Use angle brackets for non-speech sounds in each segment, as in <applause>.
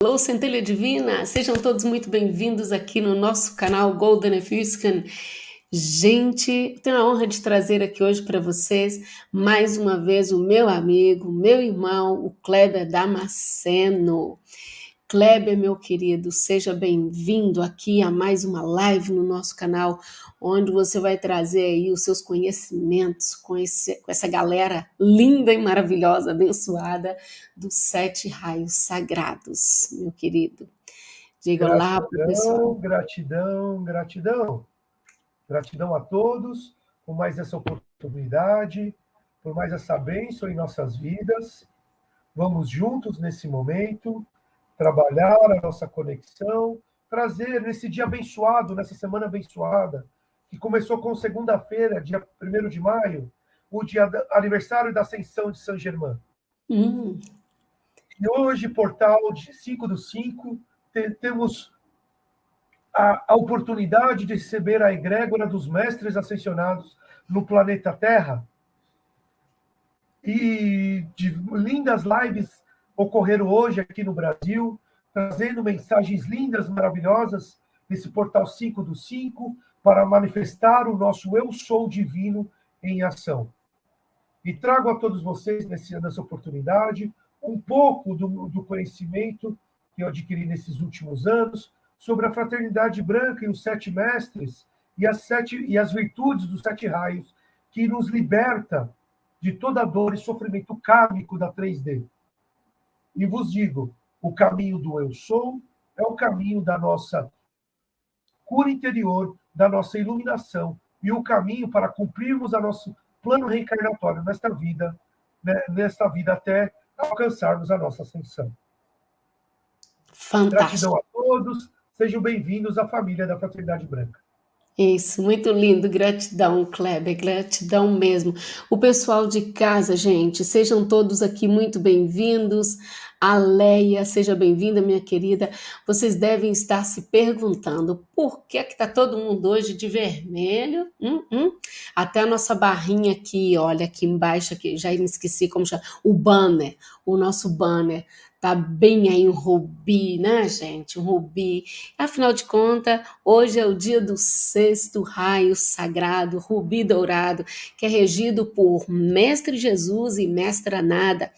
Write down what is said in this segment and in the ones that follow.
Alô, Centelha Divina! Sejam todos muito bem-vindos aqui no nosso canal Golden Efuscan. Gente, tenho a honra de trazer aqui hoje para vocês mais uma vez o meu amigo, meu irmão, o Kleber Damasceno. Kleber, meu querido, seja bem-vindo aqui a mais uma live no nosso canal, onde você vai trazer aí os seus conhecimentos com, esse, com essa galera linda e maravilhosa, abençoada dos sete raios sagrados, meu querido. Diga olá para o pessoal. Gratidão, gratidão. Gratidão a todos por mais essa oportunidade, por mais essa bênção em nossas vidas. Vamos juntos nesse momento trabalhar a nossa conexão, trazer nesse dia abençoado, nessa semana abençoada, que começou com segunda-feira, dia 1 de maio, o dia do aniversário da ascensão de São Germain. Hum. E hoje, portal de 5 do 5, temos a, a oportunidade de receber a egrégora dos mestres ascensionados no planeta Terra. E de lindas lives ocorreram hoje aqui no Brasil, trazendo mensagens lindas, maravilhosas, nesse portal 5 do 5, para manifestar o nosso Eu Sou Divino em ação. E trago a todos vocês, nessa oportunidade, um pouco do, do conhecimento que eu adquiri nesses últimos anos sobre a fraternidade branca e os sete mestres e as, sete, e as virtudes dos sete raios, que nos liberta de toda dor e sofrimento kármico da 3D. E vos digo: o caminho do eu sou é o caminho da nossa cura interior, da nossa iluminação, e o caminho para cumprirmos a nosso plano reencarnatório nesta vida, né, nesta vida até alcançarmos a nossa ascensão. Fantástico. Gratidão a todos, sejam bem-vindos à família da Fraternidade Branca. Isso, muito lindo, gratidão, Kleber, gratidão mesmo. O pessoal de casa, gente, sejam todos aqui muito bem-vindos. A Leia, seja bem-vinda, minha querida. Vocês devem estar se perguntando por que que tá todo mundo hoje de vermelho? Hum, hum. Até a nossa barrinha aqui, olha aqui embaixo, aqui, já me esqueci como chama, o banner, o nosso banner tá bem aí um rubi, né, gente? Um rubi. Afinal de contas, hoje é o dia do sexto raio sagrado, rubi dourado, que é regido por Mestre Jesus e Mestra Nada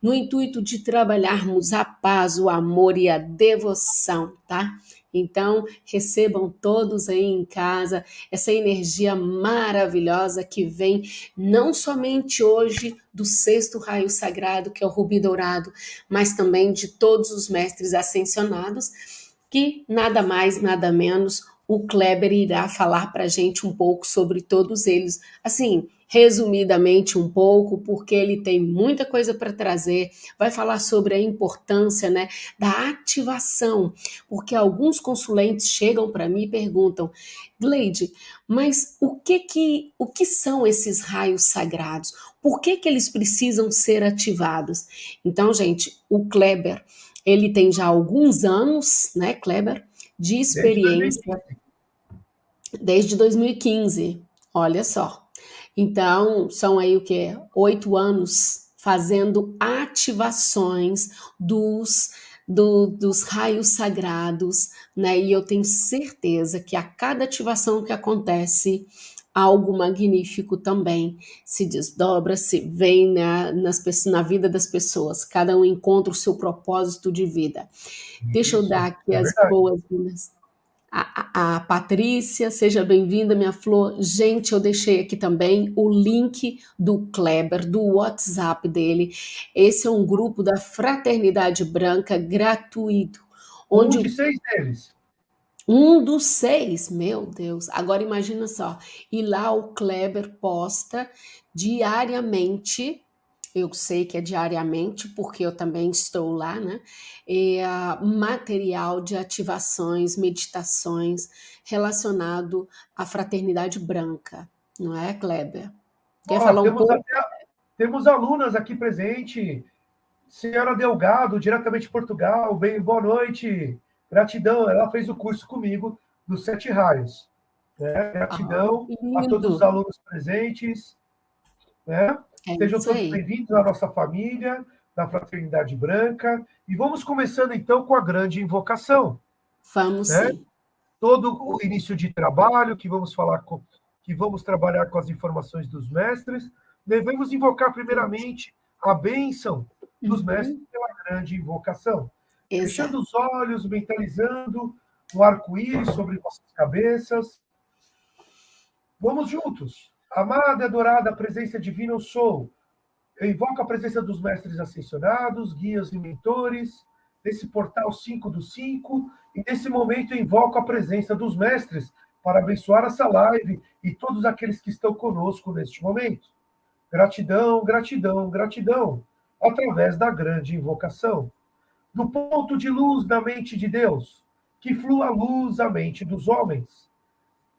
no intuito de trabalharmos a paz, o amor e a devoção, tá? Então, recebam todos aí em casa essa energia maravilhosa que vem não somente hoje do sexto raio sagrado, que é o rubi dourado, mas também de todos os mestres ascensionados, que nada mais, nada menos, o Kleber irá falar para a gente um pouco sobre todos eles. Assim, resumidamente um pouco, porque ele tem muita coisa para trazer. Vai falar sobre a importância né, da ativação, porque alguns consulentes chegam para mim e perguntam, Gleide, mas o que, que, o que são esses raios sagrados? Por que, que eles precisam ser ativados? Então, gente, o Kleber, ele tem já alguns anos, né, Kleber, de experiência desde 2015. Olha só. Então, são aí o que? Oito anos fazendo ativações dos, do, dos raios sagrados, né? E eu tenho certeza que a cada ativação que acontece, algo magnífico também se desdobra, se vem na, nas, na vida das pessoas. Cada um encontra o seu propósito de vida. Deixa eu dar aqui é as boas-vindas a, a, Patrícia, seja bem-vinda, minha flor. Gente, eu deixei aqui também o link do Kleber, do WhatsApp dele. Esse é um grupo da Fraternidade Branca gratuito. Onde um de seis deles. Um dos seis, meu Deus. Agora imagina só. E lá o Kleber posta diariamente eu sei que é diariamente, porque eu também estou lá, né? É, material de ativações, meditações relacionado à fraternidade branca, não é, Kleber? Quer oh, falar um pouco? Até, temos alunas aqui presente, senhora Delgado, diretamente de Portugal, bem, boa noite, gratidão, ela fez o curso comigo dos Sete Raios. Né? Gratidão ah, a todos os alunos presentes. Né? É Sejam todos bem-vindos à nossa família, da Fraternidade Branca. E vamos começando então com a grande invocação. Vamos né? sim. Todo o início de trabalho que vamos falar com, que vamos trabalhar com as informações dos mestres, devemos invocar primeiramente a bênção dos uhum. mestres pela grande invocação. Exato. Fechando os olhos, mentalizando o arco-íris sobre nossas cabeças. Vamos juntos. Amada e adorada presença divina, eu sou. Eu invoco a presença dos mestres ascensionados, guias e mentores, desse portal 5 do 5, e nesse momento eu invoco a presença dos mestres para abençoar essa live e todos aqueles que estão conosco neste momento. Gratidão, gratidão, gratidão, através da grande invocação. Do ponto de luz da mente de Deus, que flua luz à mente dos homens,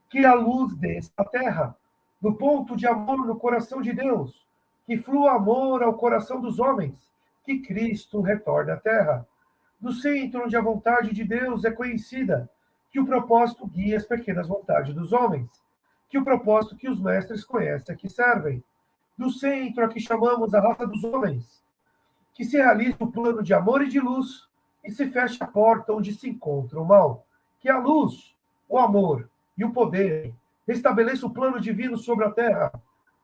que a luz desça à terra, do ponto de amor no coração de Deus, que flua amor ao coração dos homens, que Cristo retorne à terra, do centro onde a vontade de Deus é conhecida, que o propósito guia as pequenas vontades dos homens, que o propósito que os mestres conhecem que servem, do centro a que chamamos a raça dos homens, que se realize o plano de amor e de luz e se feche a porta onde se encontra o mal, que a luz, o amor e o poder restabeleça o plano divino sobre a terra,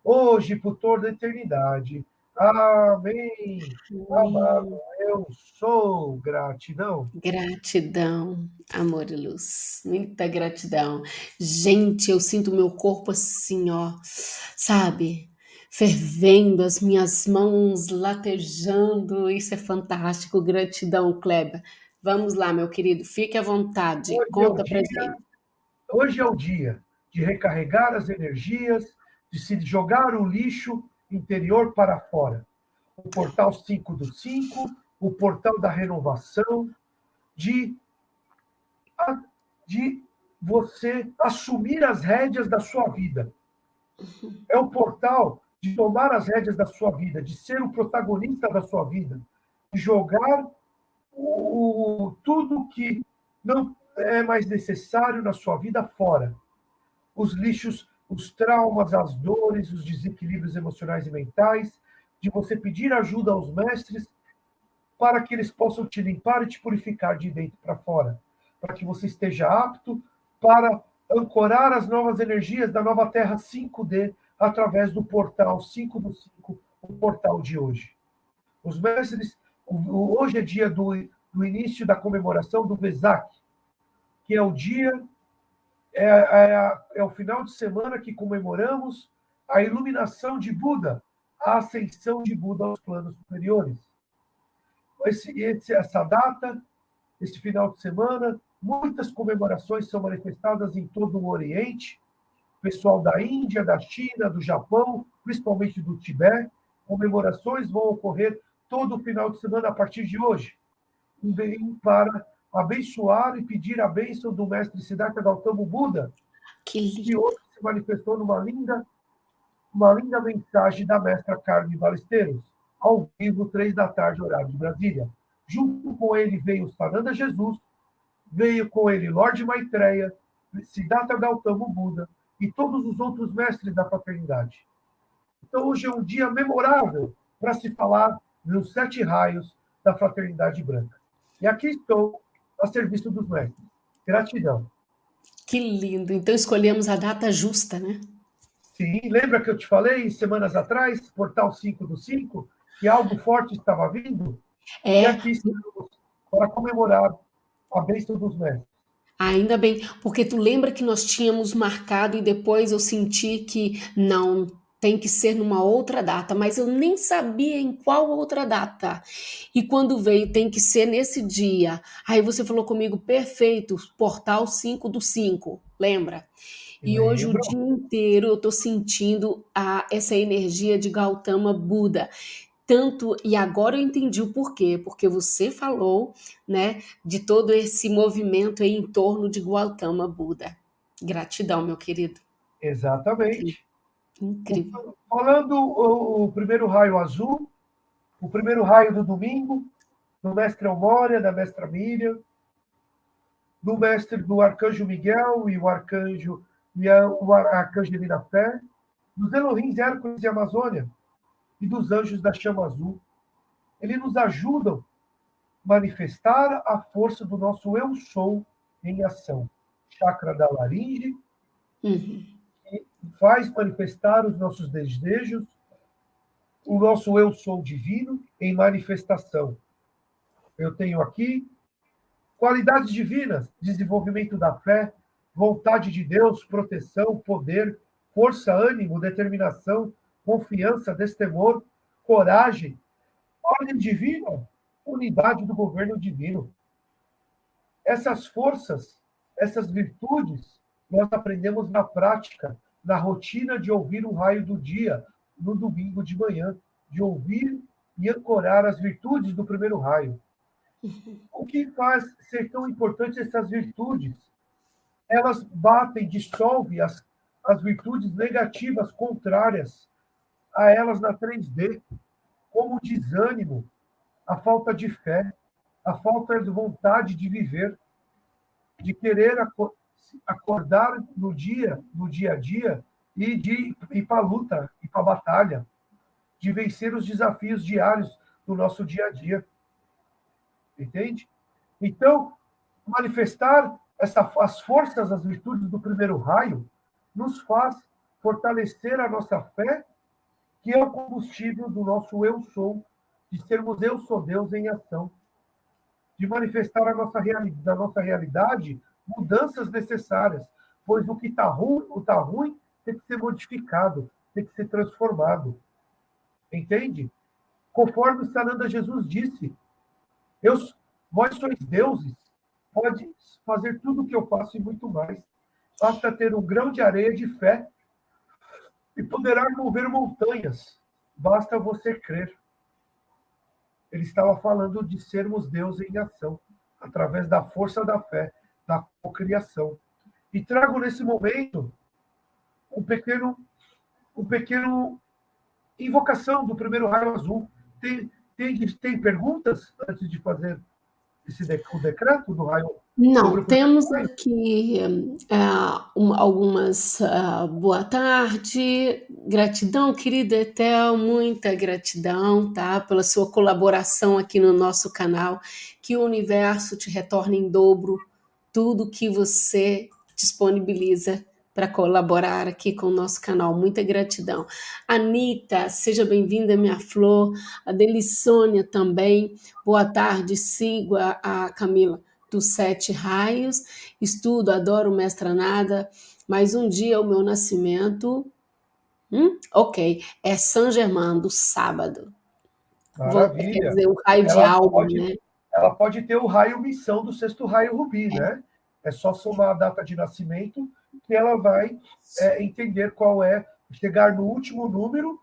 hoje por toda a eternidade. Amém. Amado, eu sou gratidão. Gratidão, amor e luz. Muita gratidão. Gente, eu sinto meu corpo assim, ó, sabe? Fervendo, as minhas mãos latejando. Isso é fantástico. Gratidão, Kleber. Vamos lá, meu querido, fique à vontade. Hoje Conta é pra gente. Hoje é o dia de recarregar as energias, de se jogar o lixo interior para fora. O portal 5 do 5, o portal da renovação, de, de você assumir as rédeas da sua vida. É o portal de tomar as rédeas da sua vida, de ser o protagonista da sua vida, de jogar o, tudo que não é mais necessário na sua vida fora. Os lixos, os traumas, as dores, os desequilíbrios emocionais e mentais, de você pedir ajuda aos mestres para que eles possam te limpar e te purificar de dentro para fora, para que você esteja apto para ancorar as novas energias da nova Terra 5D através do portal 5 do 5, o portal de hoje. Os mestres, hoje é dia do, do início da comemoração do Vesak, que é o dia é, é, é o final de semana que comemoramos a iluminação de Buda, a ascensão de Buda aos planos superiores. Esse, esse, essa data, esse final de semana, muitas comemorações são manifestadas em todo o Oriente, pessoal da Índia, da China, do Japão, principalmente do Tibete. Comemorações vão ocorrer todo o final de semana a partir de hoje, para abençoar e pedir a bênção do mestre Siddhartha Gautama Buda, que, que hoje se manifestou numa linda, uma linda mensagem da mestra Carmen Balesteiros, ao vivo, três da tarde, horário de Brasília. Junto com ele veio Sananda Jesus, veio com ele Lorde Maitreya, Siddhartha Gautama Buda e todos os outros mestres da fraternidade. Então, hoje é um dia memorável para se falar nos sete raios da fraternidade branca. E aqui estou a serviço dos mestres. Gratidão. Que lindo. Então escolhemos a data justa, né? Sim, lembra que eu te falei semanas atrás, portal 5 do 5, que algo forte estava vindo? É. E aqui estamos para comemorar a bênção dos mestres. Ainda bem, porque tu lembra que nós tínhamos marcado e depois eu senti que não, tem que ser numa outra data, mas eu nem sabia em qual outra data. E quando veio, tem que ser nesse dia. Aí você falou comigo, perfeito, portal 5 do 5, lembra? E hoje o dia inteiro eu estou sentindo a, essa energia de Gautama Buda. Tanto, e agora eu entendi o porquê, porque você falou, né, de todo esse movimento em torno de Gautama Buda. Gratidão, meu querido. Exatamente. Incrível. Falando o, o, primeiro raio azul, o primeiro raio do domingo, do mestre Almória, da mestra Miriam, do mestre do arcanjo Miguel e o arcanjo e a, o arcanjo Elina Fé, dos Elohim Hércules e Amazônia, e dos anjos da chama azul. ele nos ajuda a manifestar a força do nosso eu sou em ação. Chakra da laringe, uhum. que faz manifestar os nossos desejos, o nosso eu sou divino em manifestação. Eu tenho aqui qualidades divinas, desenvolvimento da fé, vontade de Deus, proteção, poder, força, ânimo, determinação, confiança, destemor, coragem, ordem divina, unidade do governo divino. Essas forças, essas virtudes, nós aprendemos na prática, na rotina de ouvir o raio do dia, no domingo de manhã, de ouvir e ancorar as virtudes do primeiro raio. O que faz ser tão importante essas virtudes? Elas batem, dissolvem as, as virtudes negativas, contrárias a elas na 3D, como o desânimo, a falta de fé, a falta de vontade de viver, de querer acordar no dia, no dia a dia e de ir para a luta, ir para a batalha, de vencer os desafios diários do nosso dia a dia. Entende? Então, manifestar essa, as forças, as virtudes do primeiro raio, nos faz fortalecer a nossa fé, que é o combustível do nosso eu sou, de sermos eu sou Deus em ação, de manifestar a nossa da nossa realidade mudanças necessárias, pois o que está ruim, o tá ruim tem que ser modificado, tem que ser transformado. Entende? Conforme Sananda Jesus disse, eu, vós sois deuses, pode fazer tudo o que eu faço e muito mais. Basta ter um grão de areia de fé e poderá mover montanhas. Basta você crer. Ele estava falando de sermos Deus em ação, através da força da fé, da cocriação. E trago nesse momento um pequeno, um pequeno invocação do primeiro raio azul. Tem, tem, tem perguntas antes de fazer esse o decreto do raio? Não, temos aqui uh, um, algumas uh, boa tarde, gratidão, querida Etel, muita gratidão, tá, pela sua colaboração aqui no nosso canal, que o universo te retorne em dobro tudo que você disponibiliza para colaborar aqui com o nosso canal. Muita gratidão. Anitta, seja bem-vinda, minha flor. A Delissônia também. Boa tarde, sigo a, a Camila dos Sete Raios. Estudo, adoro Mestra Nada. Mais um dia o meu nascimento. Hum? Ok, é São Germain, do sábado. Maravilha. Quer dizer, o raio ela de alma, pode, né? Ela pode ter o raio missão do sexto raio rubi, é. né? É só somar a data de nascimento que ela vai é, entender qual é, chegar no último número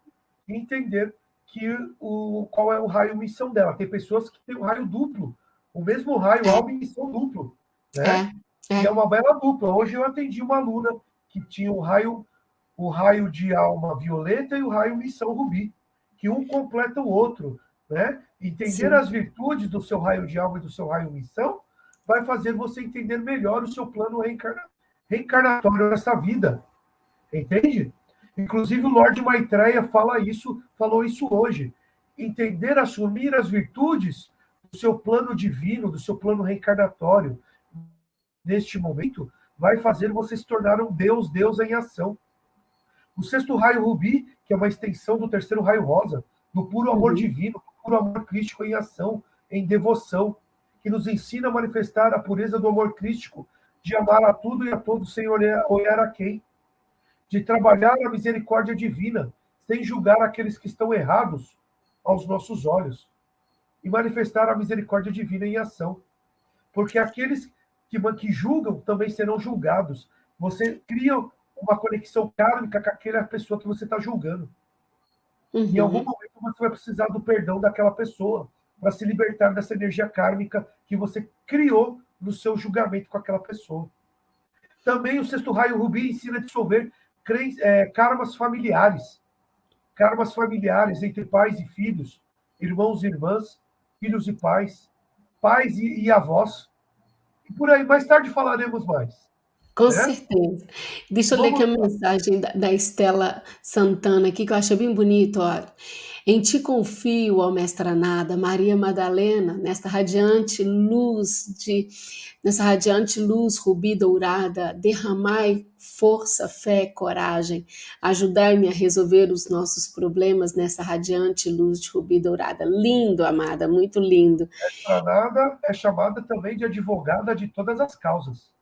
e entender que o, qual é o raio missão dela. Tem pessoas que têm um raio duplo, o mesmo raio, alma e missão duplo. Né? É, é. E é uma bela dupla. Hoje eu atendi uma aluna que tinha o raio, o raio de alma violeta e o raio missão rubi, que um completa o outro. Né? Entender Sim. as virtudes do seu raio de alma e do seu raio missão vai fazer você entender melhor o seu plano reencarnatório reencarnatório nessa vida. Entende? Inclusive o Lorde Maitreya fala isso, falou isso hoje. Entender, assumir as virtudes seu plano divino, do seu plano reencarnatório, neste momento, vai fazer você se tornar um Deus, Deus em ação. O sexto raio rubi, que é uma extensão do terceiro raio rosa, do puro amor uhum. divino, do puro amor crístico em ação, em devoção, que nos ensina a manifestar a pureza do amor crístico de amar a tudo e a todos sem olhar, olhar a quem, de trabalhar a misericórdia divina, sem julgar aqueles que estão errados aos nossos olhos, e manifestar a misericórdia divina em ação. Porque aqueles que, que julgam também serão julgados. Você cria uma conexão kármica com aquela pessoa que você está julgando. Uhum. Em algum momento você vai precisar do perdão daquela pessoa para se libertar dessa energia kármica que você criou no seu julgamento com aquela pessoa. Também o sexto raio rubi ensina a dissolver é, karmas familiares. Karmas familiares entre pais e filhos, irmãos e irmãs, filhos e pais, pais e, e avós. E por aí, mais tarde falaremos mais. Com né? certeza. Deixa eu ler aqui Vamos a lá. mensagem da, da Estela Santana aqui, que eu achei bem bonito, olha. Em ti confio, ó mestra nada, Maria Madalena, nesta radiante luz de, nessa radiante luz rubi dourada, derramai força, fé, coragem, ajudai-me a resolver os nossos problemas nessa radiante luz de rubi dourada. Lindo, amada, muito lindo. Granada é chamada também de advogada de todas as causas.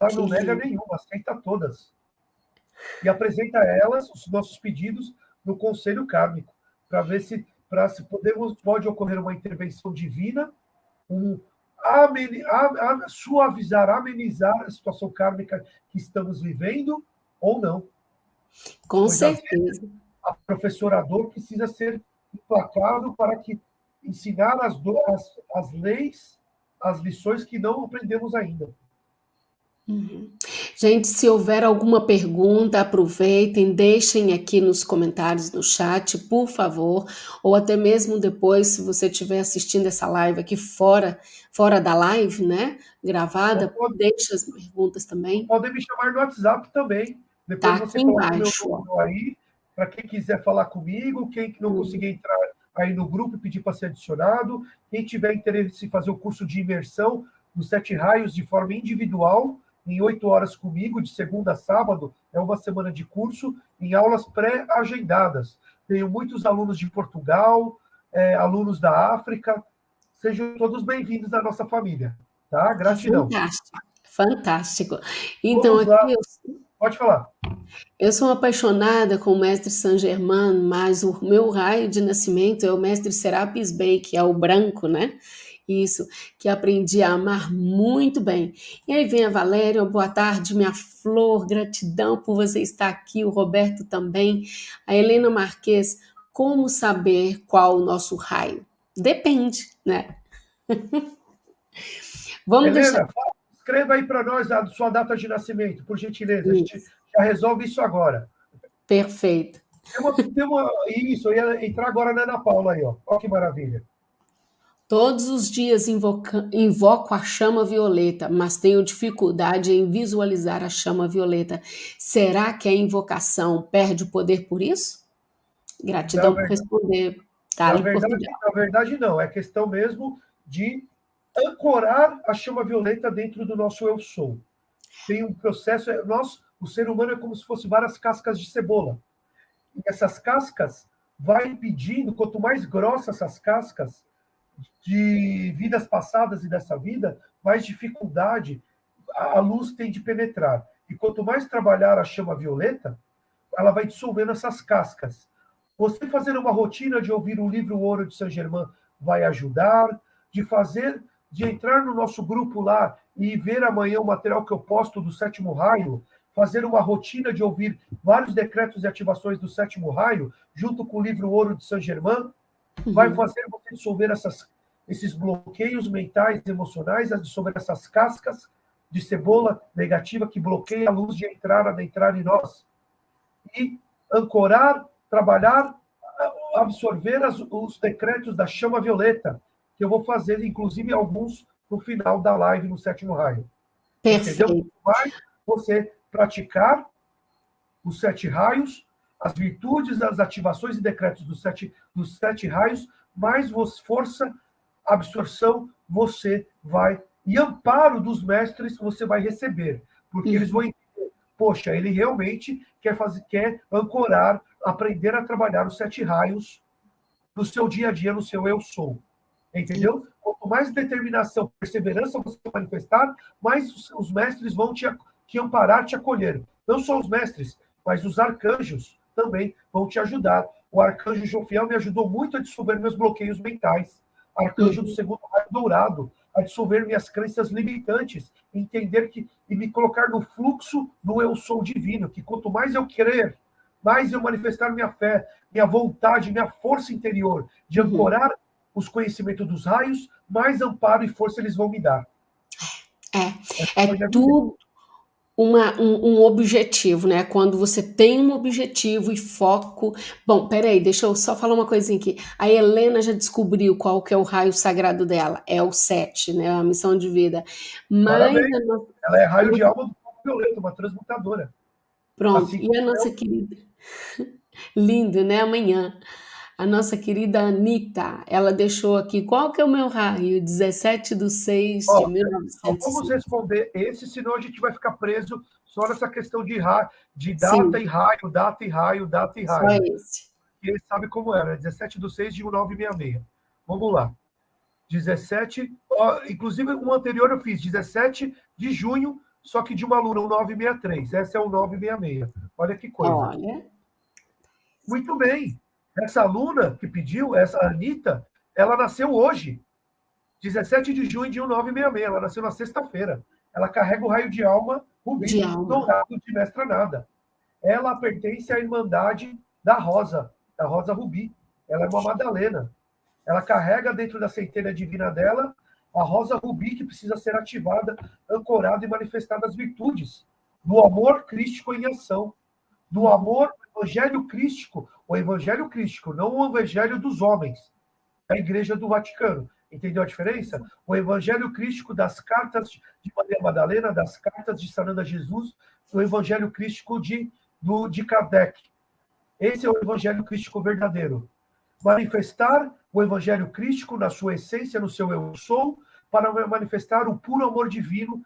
Ela Que não nega nenhuma, aceita todas. E apresenta a elas os nossos pedidos no conselho kármico, para ver se, para se podemos, pode ocorrer uma intervenção divina, um ameni, a, a, suavizar, amenizar a situação kármica que estamos vivendo, ou não. Com às vezes certeza. a professora dor precisa ser implacável para que ensinar as, as, as leis, as lições que não aprendemos ainda. Uhum. Gente, se houver alguma pergunta, aproveitem, deixem aqui nos comentários no chat, por favor, ou até mesmo depois, se você estiver assistindo essa live aqui fora, fora da live, né, gravada, pode- deixe as perguntas também. podem me chamar no WhatsApp também. Depois Tá você aqui meu embaixo, aí, para quem quiser falar comigo, quem não Hum. conseguir entrar aí no grupo e pedir para ser adicionado, quem tiver interesse em fazer o curso de imersão nos sete raios de forma individual, em oito horas comigo, de segunda a sábado, é uma semana de curso, em aulas pré-agendadas. Tenho muitos alunos de Portugal, eh, alunos da África, sejam todos bem-vindos à nossa família, tá? Gratidão. Fantástico, fantástico. Então, aqui eu, Pode falar. eu sou apaixonada com o mestre Saint Germain, mas o meu raio de nascimento é o mestre Serapis Bey, que é o branco, né? Isso, que aprendi a amar muito bem. E aí vem a Valéria, boa tarde, minha flor, gratidão por você estar aqui, o Roberto também, a Helena Marques, como saber qual o nosso raio? Depende, né? <laughs> Vamos deixar. Helena, fala- escreva aí para nós a sua data de nascimento, por gentileza. A gente já resolve isso agora. Perfeito. Tem uma, tem uma- isso, eu ia entrar agora na Ana Paula aí, ó. Olha que maravilha. Todos os dias invoca- invoco a chama violeta, mas tenho dificuldade em visualizar a chama violeta. Será que a invocação perde o poder por isso? Gratidão Na por verdade- responder. Na Tá, em verdade, na verdade, não. É questão mesmo de ancorar a chama violeta dentro do nosso eu sou. Tem um processo. é- Nós, o ser humano é como se fosse várias cascas de cebola. E essas cascas vai impedindo, quanto mais grossas essas cascas de vidas passadas e dessa vida, mais dificuldade a luz tem de penetrar. E quanto mais trabalhar a chama violeta, ela vai dissolvendo essas cascas. Você fazer uma rotina de ouvir o livro Ouro de Saint Germain vai ajudar, de fazer, de entrar no nosso grupo lá e ver amanhã o material que eu posto do sétimo raio, fazer uma rotina de ouvir vários decretos e ativações do sétimo raio, junto com o livro Ouro de Saint Vai Uhum. fazer você dissolver essas, esses bloqueios mentais emocionais, a dissolver essas cascas de cebola negativa que bloqueia a luz de entrar, adentrar em nós. E ancorar, trabalhar, absorver as- os decretos da chama violeta, que eu vou fazer, inclusive, alguns no final da live no sétimo raio. Entendeu? Perfeito. Vai você praticar os sete raios, as virtudes, as ativações e decretos dos sete, dos sete raios, mais vos- força, absorção, você vai. E amparo dos mestres você vai receber. Porque Uhum. eles vão entender, poxa, ele realmente quer fazer, quer ancorar, aprender a trabalhar os sete raios no seu dia a dia, no seu eu sou. Entendeu? Quanto mais determinação, perseverança você manifestar, mais os, os mestres vão te, te amparar, te acolher. Não só os mestres, mas os arcanjos também vão te ajudar. O arcanjo Jofiel me ajudou muito a dissolver meus bloqueios mentais. Arcanjo do segundo raio dourado, a dissolver minhas crenças limitantes, entender que e me colocar no fluxo do eu sou divino, que quanto mais eu crer, mais eu manifestar minha fé, minha vontade, minha força interior de Uhum. ancorar os conhecimentos dos raios, mais amparo e força eles vão me dar. É tudo uma, um, um objetivo, né? Quando você tem um objetivo e foco. Bom, peraí, deixa eu só falar uma coisinha aqui. A Helena já descobriu qual que é o raio sagrado dela. É o 7, né? A missão de vida. Mas nossa- Ela é raio de alma do violeta, uma transmutadora. Pronto, assim, e a nossa eu... querida. <laughs> Lindo, né? Amanhã. A nossa querida Anitta, ela deixou aqui, qual que é o meu raio? 17 de 6 de 1905. Vamos responder esse, senão a gente vai ficar preso só nessa questão de, ra... de data Sim. e raio, data e raio, data e raio. Só esse. E ele sabe como era, 17 de 6 de 1966. Vamos lá. 17, ó, inclusive o anterior eu fiz 17 de junho, só que de uma aluna, um 963. Essa é o 966. Olha que coisa. Olha. Muito bem. Essa aluna que pediu, essa Anitta, ela nasceu hoje, 17 de junho de 1966. Ela nasceu na sexta-feira. Ela carrega o raio de alma rubi de alma. dourado de Mestra Nada. Ela pertence à Irmandade da Rosa, da Rosa Rubi. Ela é uma Madalena. Ela carrega dentro da centelha divina dela a rosa rubi que precisa ser ativada, ancorada e manifestada as virtudes do amor crístico em ação, do amor evangelho crístico, o evangelho crístico, não o evangelho dos homens, da Igreja do Vaticano. Entendeu a diferença? O evangelho crístico das cartas de Maria Madalena, das cartas de Sananda Jesus, o evangelho crístico de, do, de Kardec. Esse é o evangelho crístico verdadeiro. Manifestar o evangelho crístico na sua essência, no seu eu sou, para manifestar o puro amor divino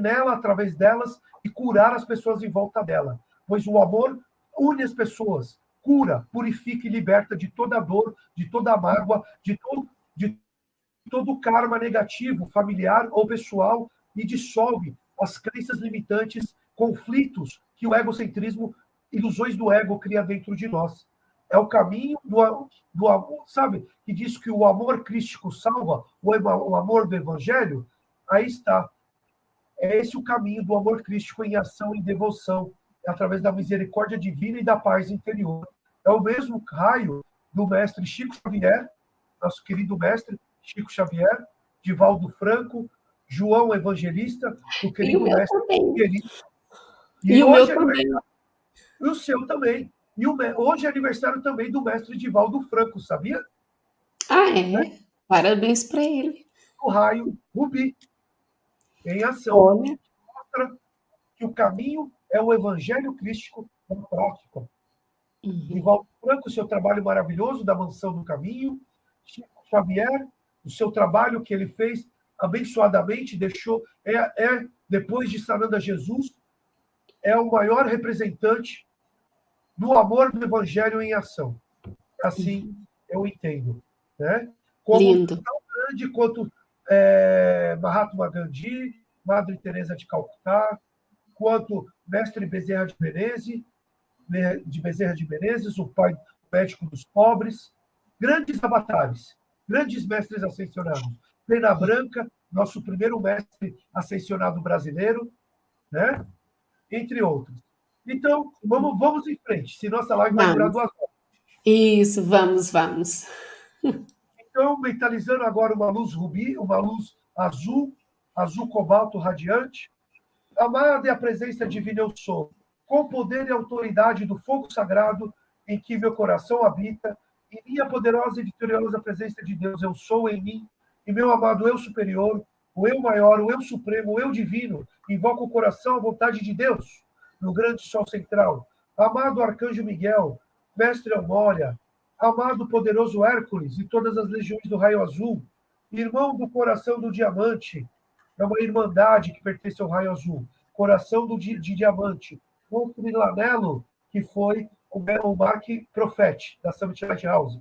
nela, através delas, e curar as pessoas em volta dela pois o amor une as pessoas, cura, purifica e liberta de toda dor, de toda mágoa, de todo, de todo karma negativo, familiar ou pessoal, e dissolve as crenças limitantes, conflitos que o egocentrismo, ilusões do ego cria dentro de nós. É o caminho do, do amor, sabe? Que diz que o amor crístico salva, o amor do evangelho, aí está. É esse o caminho do amor crístico em ação e devoção através da misericórdia divina e da paz interior. É o mesmo raio do mestre Chico Xavier, nosso querido mestre Chico Xavier, Divaldo Franco, João Evangelista, o querido o mestre querido. E, e o meu é também. E o seu também. E o, hoje é aniversário também do mestre Divaldo Franco, sabia? Ah, é? Né? Parabéns para ele. O raio Rubi, em ação, Olha. mostra que o caminho é o evangelho crístico na prática. Uhum. Nivaldo Franco, seu trabalho maravilhoso da Mansão do Caminho, Chico Xavier, o seu trabalho que ele fez abençoadamente, deixou, é, é depois de Sananda Jesus, é o maior representante do amor do evangelho em ação. Assim uhum. eu entendo. Né? Como Lindo. tão grande quanto é, Mahatma Gandhi, Madre Teresa de Calcutá, quanto mestre Bezerra de Menezes, de Bezerra de Menezes, o pai médico dos pobres, grandes avatares, grandes mestres ascensionados. Pena Branca, nosso primeiro mestre ascensionado brasileiro, né? entre outros. Então, vamos, vamos em frente, se nossa live vai durar duas horas. Isso, vamos, vamos. Então, mentalizando agora uma luz rubi, uma luz azul, azul cobalto radiante, Amada é a presença divina eu sou, com poder e autoridade do fogo sagrado em que meu coração habita, e minha poderosa e vitoriosa presença de Deus eu sou em mim, e meu amado eu superior, o eu maior, o eu supremo, o eu divino, invoco o coração à vontade de Deus, no grande sol central. Amado arcanjo Miguel, mestre Amória, amado poderoso Hércules e todas as legiões do raio azul, irmão do coração do diamante, é uma irmandade que pertence ao raio azul. Coração do, de, de diamante. Monstro Milanello, que foi o, o Mark Profete, da Summit Lighthouse.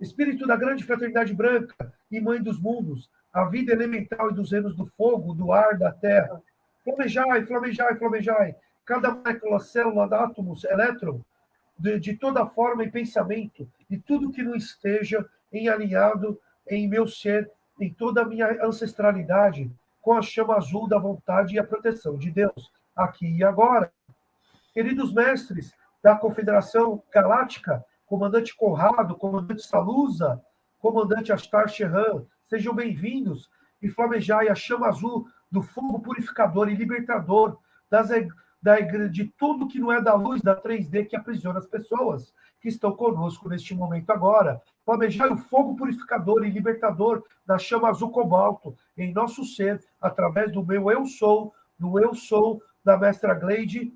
Espírito da grande fraternidade branca e mãe dos mundos, a vida elemental e dos reinos do fogo, do ar, da terra. Flamejai, flamejai, flamejai. Cada molécula, célula, átomos, elétron, de, de toda forma e pensamento, e tudo que não esteja em alinhado em meu ser em toda a minha ancestralidade com a chama azul da vontade e a proteção de Deus, aqui e agora. Queridos mestres da Confederação Galáctica, comandante Conrado, comandante Salusa, comandante Astar Sherran, sejam bem-vindos e flamejai a chama azul do fogo purificador e libertador das, da, de tudo que não é da luz da 3D que aprisiona as pessoas que estão conosco neste momento agora. Flamejai o fogo purificador e libertador da chama azul cobalto em nosso ser, através do meu eu sou, do eu sou da mestra Gleide,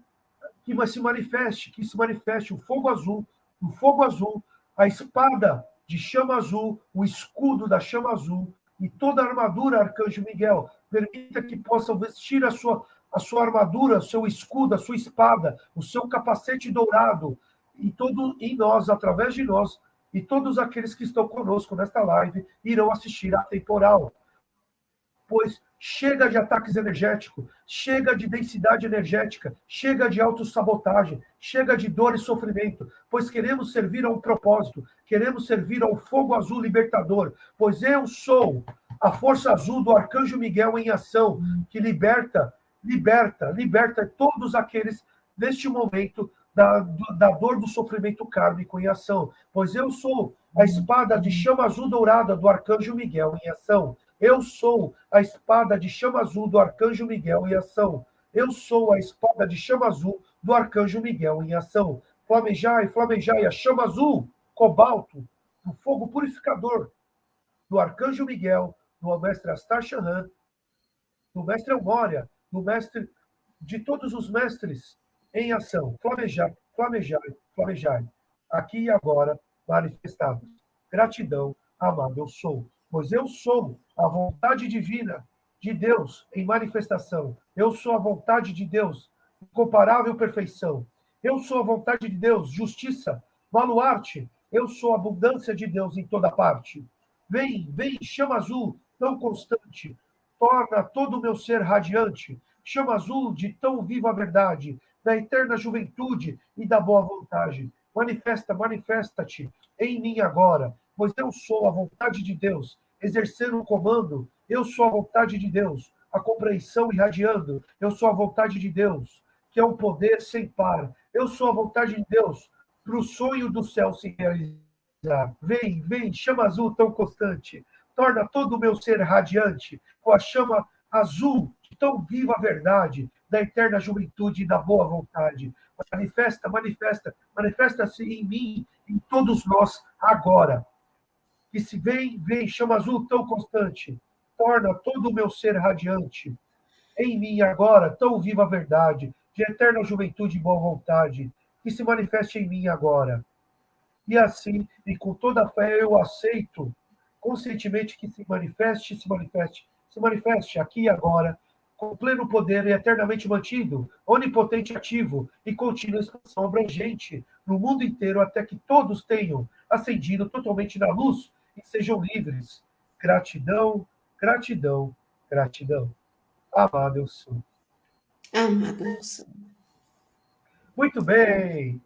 que se manifeste, que se manifeste o fogo azul, o fogo azul, a espada de chama azul, o escudo da chama azul e toda a armadura, Arcanjo Miguel, permita que possam vestir a sua, a sua armadura, o seu escudo, a sua espada, o seu capacete dourado, e todo em nós, através de nós, e todos aqueles que estão conosco nesta live irão assistir à temporal. Pois chega de ataques energéticos, chega de densidade energética, chega de autossabotagem, chega de dor e sofrimento, pois queremos servir a um propósito, queremos servir ao fogo azul libertador, pois eu sou a força azul do arcanjo Miguel em ação, que liberta, liberta, liberta todos aqueles neste momento da, da dor do sofrimento kármico em ação, pois eu sou a espada de chama azul dourada do arcanjo Miguel em ação. Eu sou a espada de chama azul do arcanjo Miguel em ação. Eu sou a espada de chama azul do arcanjo Miguel em ação. Flamejai, flamejai, a chama azul, cobalto, o fogo purificador do arcanjo Miguel, do mestre Astar Shahan, do mestre Elmória, do mestre de todos os mestres em ação. Flamejai, flamejai, flamejai. Aqui e agora, manifestados. Gratidão, amado eu sou. Pois eu sou a vontade divina de Deus em manifestação. Eu sou a vontade de Deus, incomparável perfeição. Eu sou a vontade de Deus, justiça, baluarte. Eu sou a abundância de Deus em toda parte. Vem, vem, chama azul, tão constante, torna todo o meu ser radiante. Chama azul de tão viva verdade, da eterna juventude e da boa vontade. Manifesta, manifesta-te em mim agora, pois eu sou a vontade de Deus, exercer o comando, eu sou a vontade de Deus, a compreensão irradiando, eu sou a vontade de Deus, que é um poder sem par, eu sou a vontade de Deus, para o sonho do céu se realizar. Vem, vem, chama azul tão constante, torna todo o meu ser radiante, com a chama azul tão viva verdade, da eterna juventude e da boa vontade. Manifesta, manifesta, manifesta-se em mim, em todos nós, agora. Que se vem, vem, chama azul tão constante, torna todo o meu ser radiante. Em mim agora, tão viva a verdade, de eterna juventude e boa vontade, que se manifeste em mim agora. E assim, e com toda a fé, eu aceito conscientemente que se manifeste, se manifeste, se manifeste aqui e agora, com pleno poder e eternamente mantido, onipotente ativo e contínua expansão abrangente no mundo inteiro até que todos tenham ascendido totalmente na luz e sejam livres. Gratidão, gratidão, gratidão. Amado eu sou. Amado eu sou. Muito bem.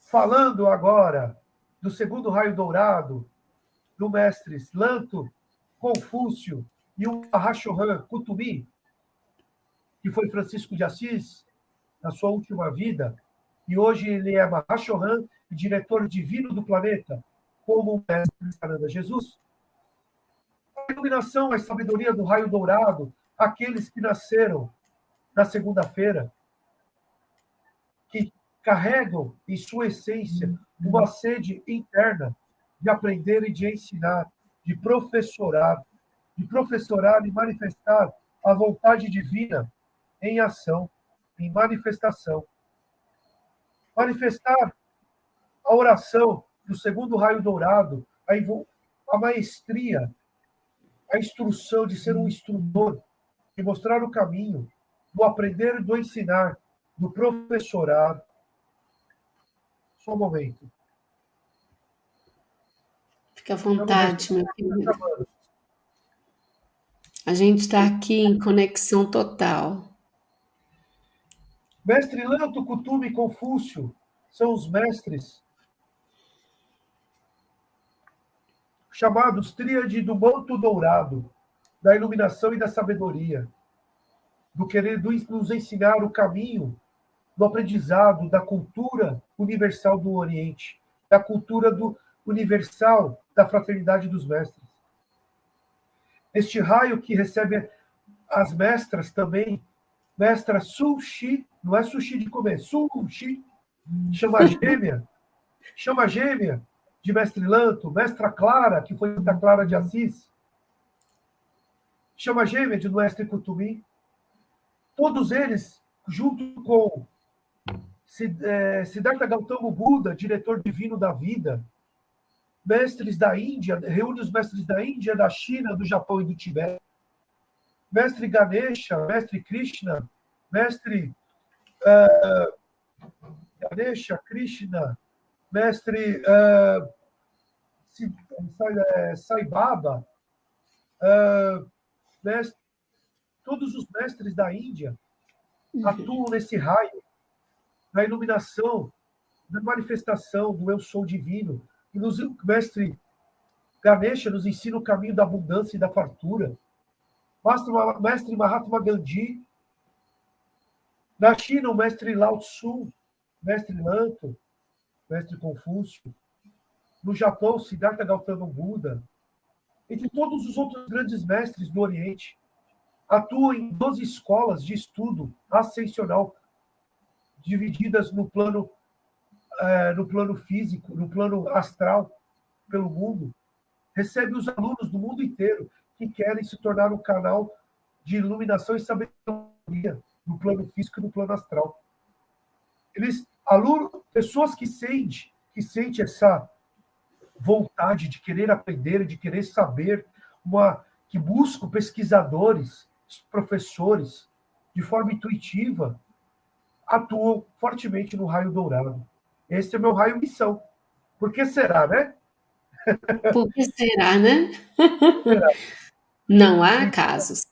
Falando agora do segundo raio dourado, do mestre Lanto, Confúcio e o Mahashohan Kutumi, que foi Francisco de Assis, na sua última vida, e hoje ele é Mahashohan e diretor divino do planeta, como o mestre Saranda Jesus. A iluminação, a sabedoria do raio dourado, aqueles que nasceram na segunda-feira, que carregam em sua essência uma sede interna de aprender e de ensinar, de professorar, de professorar e manifestar a vontade divina em ação, em manifestação. Manifestar a oração do segundo raio dourado, a, a maestria, a instrução de ser um instrutor, de mostrar o caminho, do aprender e do ensinar, do professorar. Só um momento. Fica à vontade, meu querido. A gente está aqui em conexão total. Mestre Lanto, Cutume e Confúcio são os mestres chamados Tríade do Manto Dourado, da iluminação e da sabedoria, do querer nos ensinar o caminho do aprendizado da cultura universal do Oriente, da cultura do universal da fraternidade dos mestres. Este raio que recebe as mestras também, mestra Sushi não é sushi de comer, sushi. Chama gêmea. Chama gêmea de Mestre Lanto, Mestra Clara, que foi da Clara de Assis. Chama gêmea de Mestre Cutumi. todos eles, junto com é, Siddhartha Gautama Buda, diretor divino da vida, mestres da Índia, reúne os mestres da Índia, da China, do Japão e do Tibete, mestre Ganesha, mestre Krishna, mestre uh, Ganesha, Krishna, mestre uh, Sai Baba, uh, mestre, todos os mestres da Índia uhum. atuam nesse raio da iluminação, da manifestação do eu sou divino. E nos, o mestre Ganesha nos ensina o caminho da abundância e da fartura. Mestre Mahatma Gandhi. Na China, o mestre Lao Tzu, mestre Lanto, mestre Confúcio. No Japão, Siddhartha Gautama Buda. Entre todos os outros grandes mestres do Oriente. Atuam em 12 escolas de estudo ascensional divididas no plano, é, no plano físico, no plano astral, pelo mundo. Recebe os alunos do mundo inteiro que querem se tornar um canal de iluminação e sabedoria no plano físico e no plano astral. Eles, alunos, pessoas que sentem, que sentem essa vontade de querer aprender, de querer saber, uma, que buscam pesquisadores, professores, de forma intuitiva, atuam fortemente no raio dourado. Esse é meu raio missão. Por que será, né? Por que será, né? Será? Não há casos.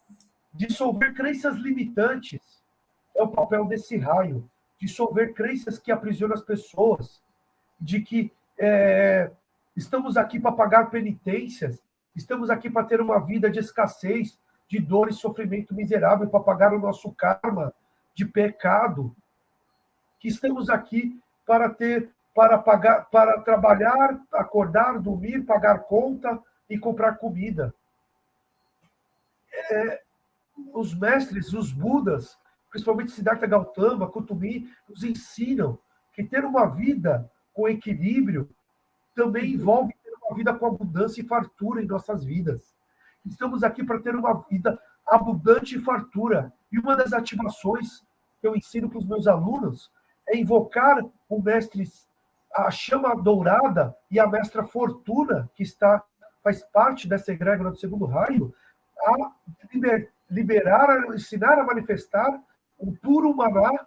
Dissolver crenças limitantes é o papel desse raio. Dissolver crenças que aprisionam as pessoas, de que é, estamos aqui para pagar penitências, estamos aqui para ter uma vida de escassez, de dor e sofrimento miserável, para pagar o nosso karma de pecado, que estamos aqui para ter, para pagar, para trabalhar, acordar, dormir, pagar conta e comprar comida. É, os mestres, os Budas, principalmente Siddhartha Gautama, Kutumi, nos ensinam que ter uma vida com equilíbrio também envolve ter uma vida com abundância e fartura em nossas vidas. Estamos aqui para ter uma vida abundante e fartura. E uma das ativações que eu ensino para os meus alunos é invocar o mestre, a chama dourada e a mestra fortuna, que está faz parte dessa egrégora do segundo raio, a liberar, ensinar a manifestar o puro maná,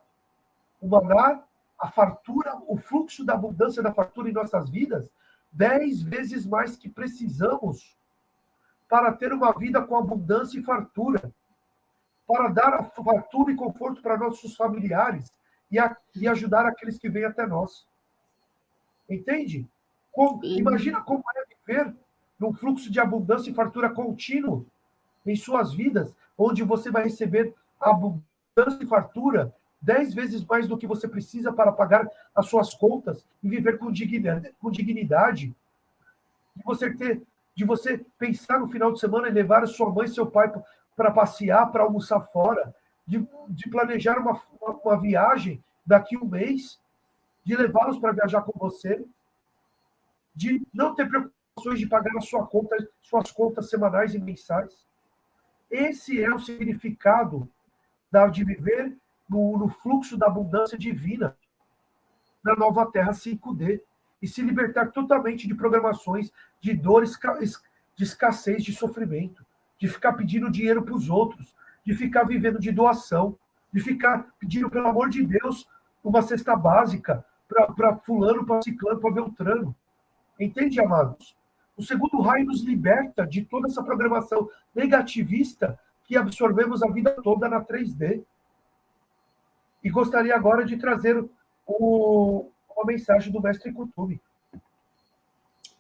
o maná, a fartura, o fluxo da abundância da fartura em nossas vidas, dez vezes mais que precisamos para ter uma vida com abundância e fartura, para dar fartura e conforto para nossos familiares, e, a, e ajudar aqueles que vêm até nós. Entende? Como, imagina como é viver num fluxo de abundância e fartura contínuo em suas vidas, onde você vai receber abundância e fartura dez vezes mais do que você precisa para pagar as suas contas e viver com dignidade. Com dignidade. De você ter, de você pensar no final de semana e levar sua mãe e seu pai para passear, para almoçar fora, de, de planejar uma, uma, uma viagem daqui um mês, de levá-los para viajar com você, de não ter preocupações de pagar a sua conta, suas contas semanais e mensais. Esse é o significado de viver no, no fluxo da abundância divina na nova Terra 5D e se libertar totalmente de programações de dores, de escassez, de sofrimento, de ficar pedindo dinheiro para os outros, de ficar vivendo de doação, de ficar pedindo, pelo amor de Deus, uma cesta básica para fulano, para ciclano, para beltrano. Entende, amados? O segundo raio nos liberta de toda essa programação negativista que absorvemos a vida toda na 3D. E gostaria agora de trazer o, uma mensagem do mestre Kutumi.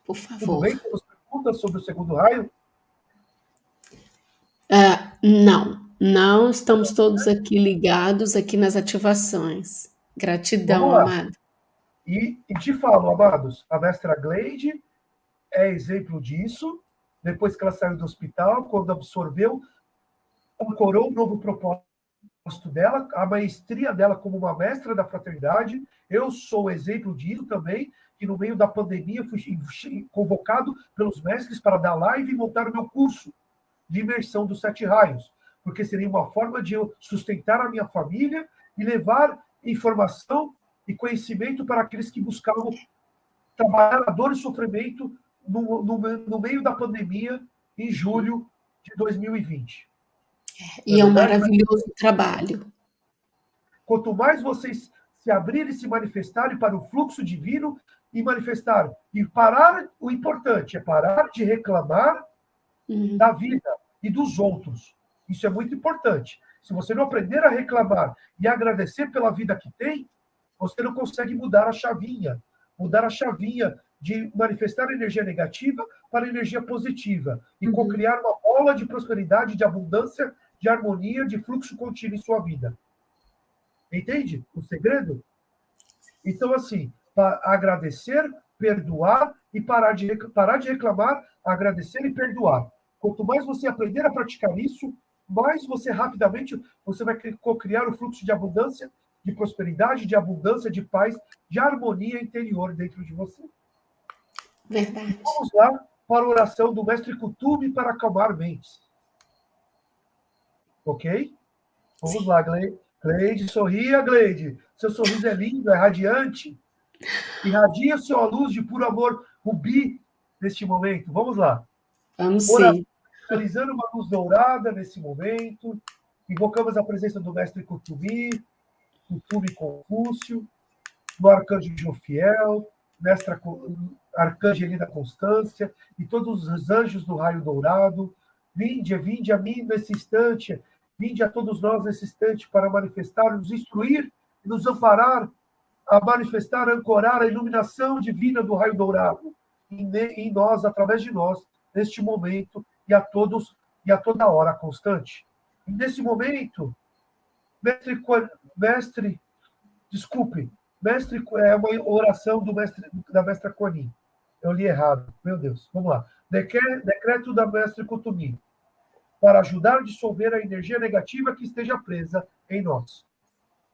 Por favor. Tudo bem? Temos perguntas sobre o segundo raio? Uh, não. Não, estamos todos aqui ligados aqui nas ativações. Gratidão, amado. E, e te falo, amados, a mestra Gleide é exemplo disso. Depois que ela saiu do hospital, quando absorveu, ancorou um novo propósito dela, a maestria dela como uma mestra da fraternidade. Eu sou exemplo disso também, que no meio da pandemia fui convocado pelos mestres para dar live e montar o meu curso de imersão dos sete raios porque seria uma forma de eu sustentar a minha família e levar informação e conhecimento para aqueles que buscavam trabalhar a dor e sofrimento no, no, no meio da pandemia em julho de 2020. E é um maravilhoso trabalho. Quanto mais vocês se abrirem e se manifestarem para o fluxo divino e manifestar e parar, o importante é parar de reclamar uhum. da vida e dos outros. Isso é muito importante. Se você não aprender a reclamar e agradecer pela vida que tem, você não consegue mudar a chavinha, mudar a chavinha de manifestar energia negativa para energia positiva e uhum. criar uma bola de prosperidade, de abundância, de harmonia, de fluxo contínuo em sua vida. Entende o segredo? Então, assim, agradecer, perdoar e parar de, parar de reclamar, agradecer e perdoar. Quanto mais você aprender a praticar isso, mais você rapidamente você vai criar o fluxo de abundância, de prosperidade, de abundância, de paz, de harmonia interior dentro de você. Verdade. Vamos lá para a oração do mestre Kutubi para acalmar mentes. Ok? Vamos Sim. lá, Gleide. Gleide, sorria, Gleide. Seu sorriso é lindo, é radiante. Irradia sua luz de puro amor rubi neste momento. Vamos lá. Vamos sim. Realizando uma luz dourada nesse momento. Invocamos a presença do mestre Kutubi, Kutubi Confúcio, do arcanjo Jofiel, mestra Arcangelina Constância e todos os anjos do raio dourado. Vinde, vinde a mim nesse instante, vinde a todos nós nesse instante para manifestar, nos instruir nos amparar a manifestar, ancorar a iluminação divina do raio dourado em nós, através de nós, neste momento e a todos e a toda hora constante. E nesse momento, mestre, mestre, desculpe, mestre é uma oração do mestre da mestra Conin. Eu li errado, meu Deus. Vamos lá. Decreto da mestre Kutumi para ajudar a dissolver a energia negativa que esteja presa em nós.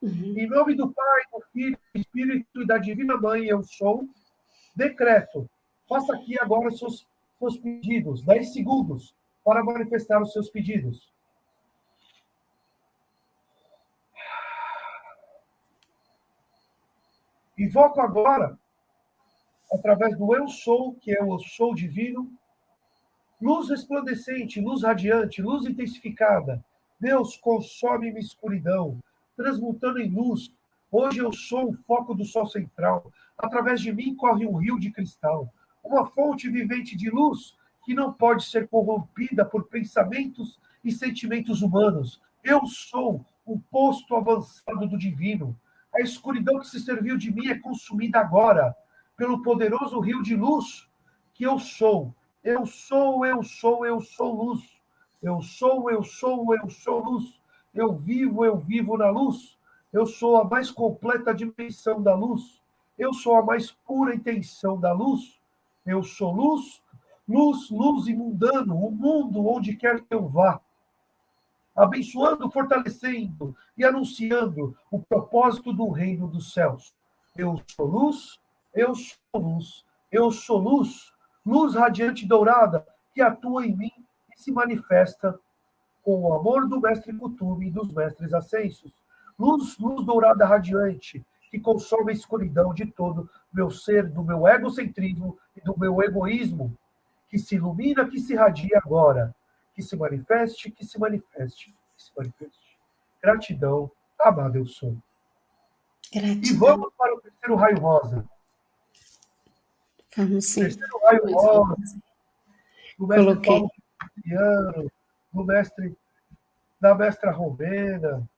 Uhum. Em nome do Pai, do Filho, do Espírito e da Divina Mãe, eu sou. Decreto. Faça aqui agora os seus, seus pedidos. 10 segundos para manifestar os seus pedidos. Invoco agora, através do Eu Sou, que é o Sou Divino, luz resplandecente, luz radiante, luz intensificada. Deus, consome-me escuridão, transmutando em luz. Hoje eu sou o foco do sol central. Através de mim corre um rio de cristal, uma fonte vivente de luz que não pode ser corrompida por pensamentos e sentimentos humanos. Eu sou o posto avançado do divino. A escuridão que se serviu de mim é consumida agora pelo poderoso rio de luz que eu sou. Eu sou, eu sou, eu sou luz. Eu sou, eu sou, eu sou luz. Eu vivo, eu vivo na luz. Eu sou a mais completa dimensão da luz. Eu sou a mais pura intenção da luz. Eu sou luz, luz, luz imundano, o mundo onde quer que eu vá. Abençoando, fortalecendo e anunciando o propósito do reino dos céus. Eu sou luz, eu sou luz, eu sou luz, luz radiante dourada que atua em mim e se manifesta com o amor do mestre Kutume e dos mestres ascensos. Luz, luz dourada radiante, que consome a escuridão de todo meu ser, do meu egocentrismo e do meu egoísmo, que se ilumina, que se radia agora, que se manifeste, que se manifeste, que se manifeste. Gratidão, amado eu sou. Gratidão. E vamos para o terceiro raio rosa. Vamos sim. terceiro raio rosa. Do mestre Coloquei. Paulo Cristiano, do mestre, da mestra Romena,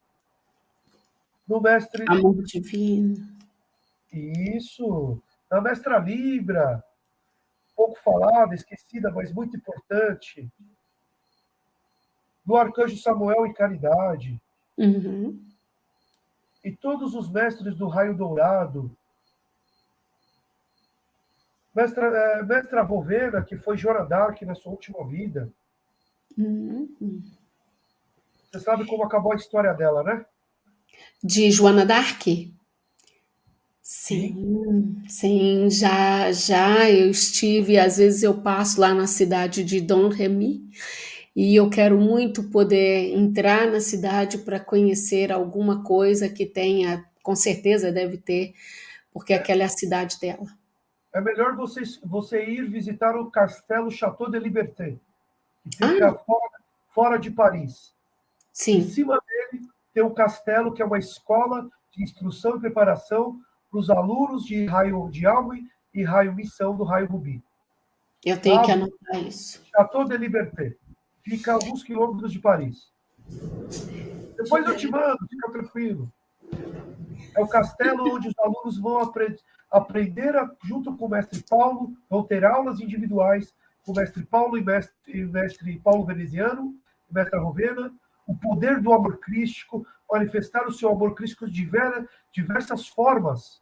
do mestre. Amor divino. Isso, da mestra Libra, pouco falada, esquecida, mas muito importante. Do arcanjo Samuel e Caridade. Uhum. E todos os mestres do raio dourado. Mestra, é, mestra Rovena, que foi Joana Dark na sua última vida. Uhum. Você sabe como acabou a história dela, né? De Joana Dark? Sim, sim, já, já eu estive, às vezes eu passo lá na cidade de Dom Remy e eu quero muito poder entrar na cidade para conhecer alguma coisa que tenha, com certeza deve ter, porque aquela é a cidade dela. É melhor você, você ir visitar o Castelo Chateau de Liberté, que fica ah. fora, fora de Paris. Sim. Em cima dele tem um castelo que é uma escola de instrução e preparação para os alunos de raio de Alme e raio Missão do raio Rubi. Eu tenho que anotar isso. Chateau de Liberté. Fica a alguns quilômetros de Paris. Depois eu te mando, fica tranquilo. É o castelo onde os alunos vão aprender, aprender a, junto com o mestre Paulo, vão ter aulas individuais com o mestre Paulo e mestre, e mestre Paulo Veneziano, mestre Rovena, o poder do amor crístico, manifestar o seu amor crístico de diversas formas,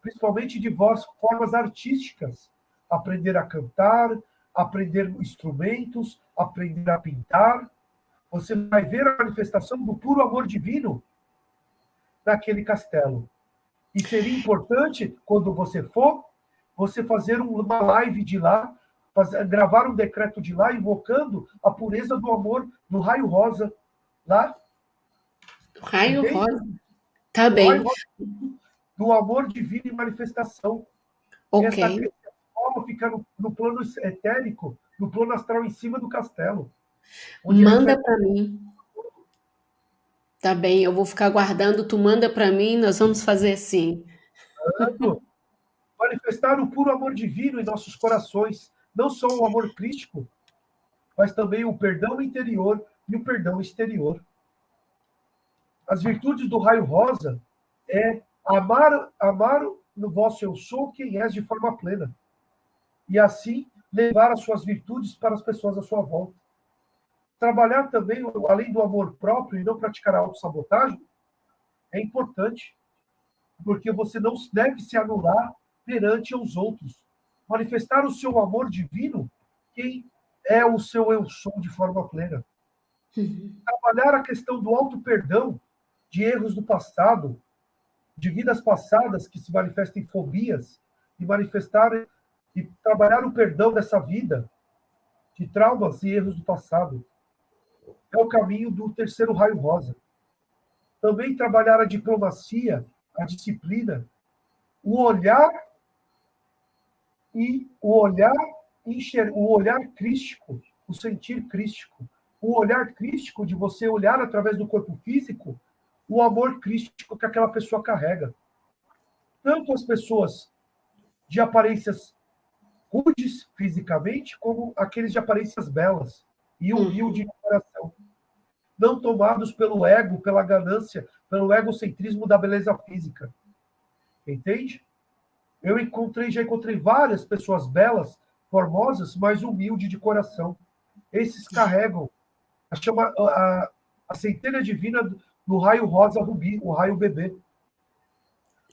principalmente de formas artísticas. Aprender a cantar, aprender instrumentos, aprender a pintar. Você vai ver a manifestação do puro amor divino naquele castelo. E seria importante, quando você for, você fazer uma live de lá, fazer, gravar um decreto de lá, invocando a pureza do amor no raio rosa lá. Raio Entende? rosa. Tá bem. do amor divino em manifestação. Ok. Essa forma fica no, no, plano etérico, no plano astral em cima do castelo. Manda para mim. Tá bem, eu vou ficar guardando, tu manda para mim, nós vamos fazer assim. Manifestar o puro amor divino em nossos corações, não só o amor crítico, mas também o perdão interior e o perdão exterior. As virtudes do raio rosa é amar, amar no vosso eu sou quem és de forma plena. E assim levar as suas virtudes para as pessoas à sua volta. Trabalhar também, além do amor próprio e não praticar a autossabotagem, é importante, porque você não deve se anular perante os outros. Manifestar o seu amor divino, quem é o seu eu sou de forma plena. Uhum. Trabalhar a questão do auto-perdão de erros do passado, de vidas passadas que se manifestam em fobias, e manifestar e trabalhar o perdão dessa vida, de traumas e erros do passado é o caminho do terceiro raio rosa. Também trabalhar a diplomacia, a disciplina, o olhar e o olhar enxer, o olhar crístico, o sentir crístico, o olhar crístico de você olhar através do corpo físico o amor crístico que aquela pessoa carrega. Tanto as pessoas de aparências rudes fisicamente, como aqueles de aparências belas e humilde de coração. Não tomados pelo ego, pela ganância, pelo egocentrismo da beleza física. Entende? Eu encontrei, já encontrei várias pessoas belas, formosas, mas humildes de coração. Esses carregam a, chama, a, a centelha divina no raio rosa rubi, o raio bebê.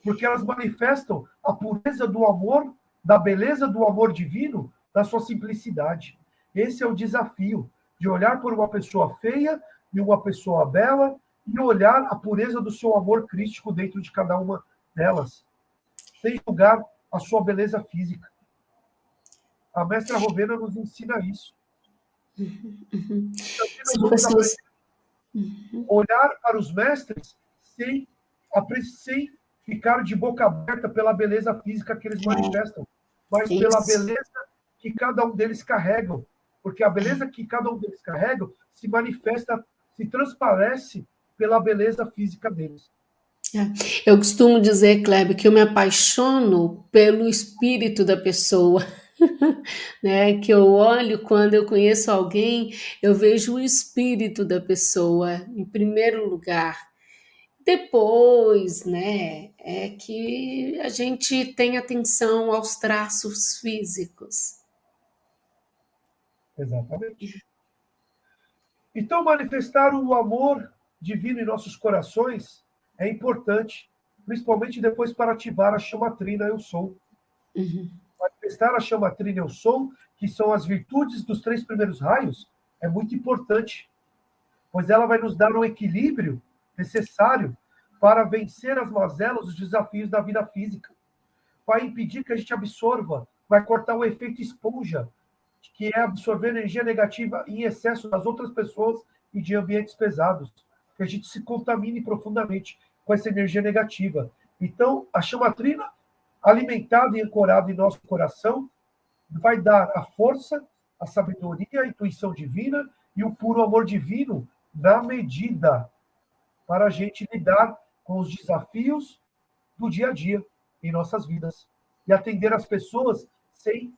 Porque elas manifestam a pureza do amor, da beleza do amor divino, da sua simplicidade. Esse é o desafio de olhar por uma pessoa feia e uma pessoa bela e olhar a pureza do seu amor crístico dentro de cada uma delas, sem julgar a sua beleza física. A mestra Rovena nos ensina isso. <laughs> Uhum. pessoas... Olhar para os mestres sem, sem ficar de boca aberta pela beleza física que eles manifestam, mas pela beleza que cada um deles carregam porque a beleza que cada um deles carrega se manifesta, se transparece pela beleza física deles. É. Eu costumo dizer, Kleber, que eu me apaixono pelo espírito da pessoa. <laughs> né? Que eu olho quando eu conheço alguém, eu vejo o espírito da pessoa em primeiro lugar. Depois, né, é que a gente tem atenção aos traços físicos. Exatamente. Então, manifestar o amor divino em nossos corações é importante, principalmente depois para ativar a chama trina Eu Sou. Uhum. Manifestar a chama trina Eu Sou, que são as virtudes dos três primeiros raios, é muito importante, pois ela vai nos dar um equilíbrio necessário para vencer as mazelas, os desafios da vida física. Vai impedir que a gente absorva, vai cortar o efeito esponja que é absorver energia negativa em excesso das outras pessoas e de ambientes pesados. Que a gente se contamine profundamente com essa energia negativa. Então, a chama trina, alimentada e ancorada em nosso coração, vai dar a força, a sabedoria, a intuição divina e o puro amor divino na medida para a gente lidar com os desafios do dia a dia em nossas vidas e atender as pessoas sem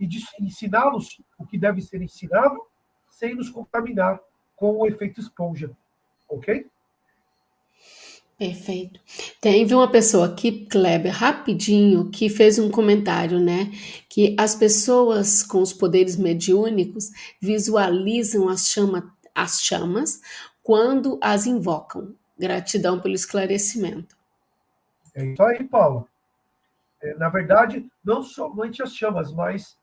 e ensiná-los o que deve ser ensinado sem nos contaminar com o efeito esponja, ok? Perfeito. Teve uma pessoa aqui, Kleber, rapidinho, que fez um comentário, né? Que as pessoas com os poderes mediúnicos visualizam as, chama, as chamas quando as invocam. Gratidão pelo esclarecimento. É isso aí, Paulo. É, na verdade, não somente as chamas, mas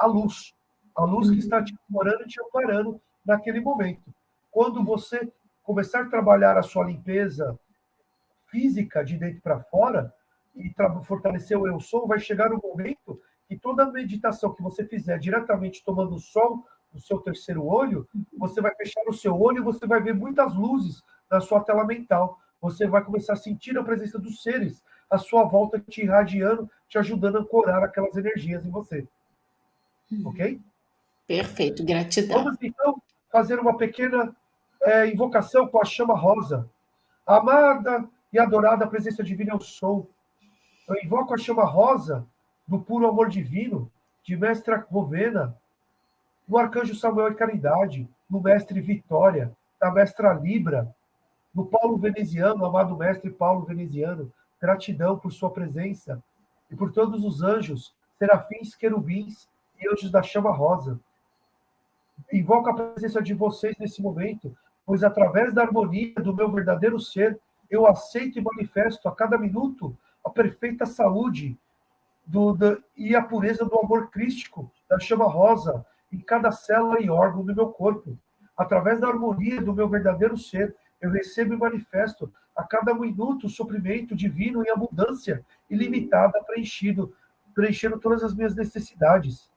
a luz. A luz que uhum. está te morando e te amparando naquele momento. Quando você começar a trabalhar a sua limpeza física de dentro para fora e fortalecer o eu sou, vai chegar um momento que toda a meditação que você fizer diretamente tomando o sol no seu terceiro olho, você vai fechar o seu olho e você vai ver muitas luzes na sua tela mental. Você vai começar a sentir a presença dos seres à sua volta te irradiando, te ajudando a ancorar aquelas energias em você. Uhum. Ok? Perfeito, gratidão. Vamos então fazer uma pequena é, invocação com a chama rosa. Amada e adorada presença divina eu sou. Eu invoco a chama rosa do puro amor divino, de Mestra Rovena, do Arcanjo Samuel e Caridade, do Mestre Vitória, da Mestra Libra, do Paulo Veneziano, amado Mestre Paulo Veneziano. Gratidão por sua presença e por todos os anjos, serafins, querubins e anjos da chama rosa. Invoco a presença de vocês nesse momento, pois através da harmonia do meu verdadeiro ser, eu aceito e manifesto a cada minuto a perfeita saúde do, e a pureza do amor crístico da chama rosa em cada célula e órgão do meu corpo. Através da harmonia do meu verdadeiro ser, eu recebo e manifesto a cada minuto o suprimento divino em abundância ilimitada preenchido, preenchendo todas as minhas necessidades.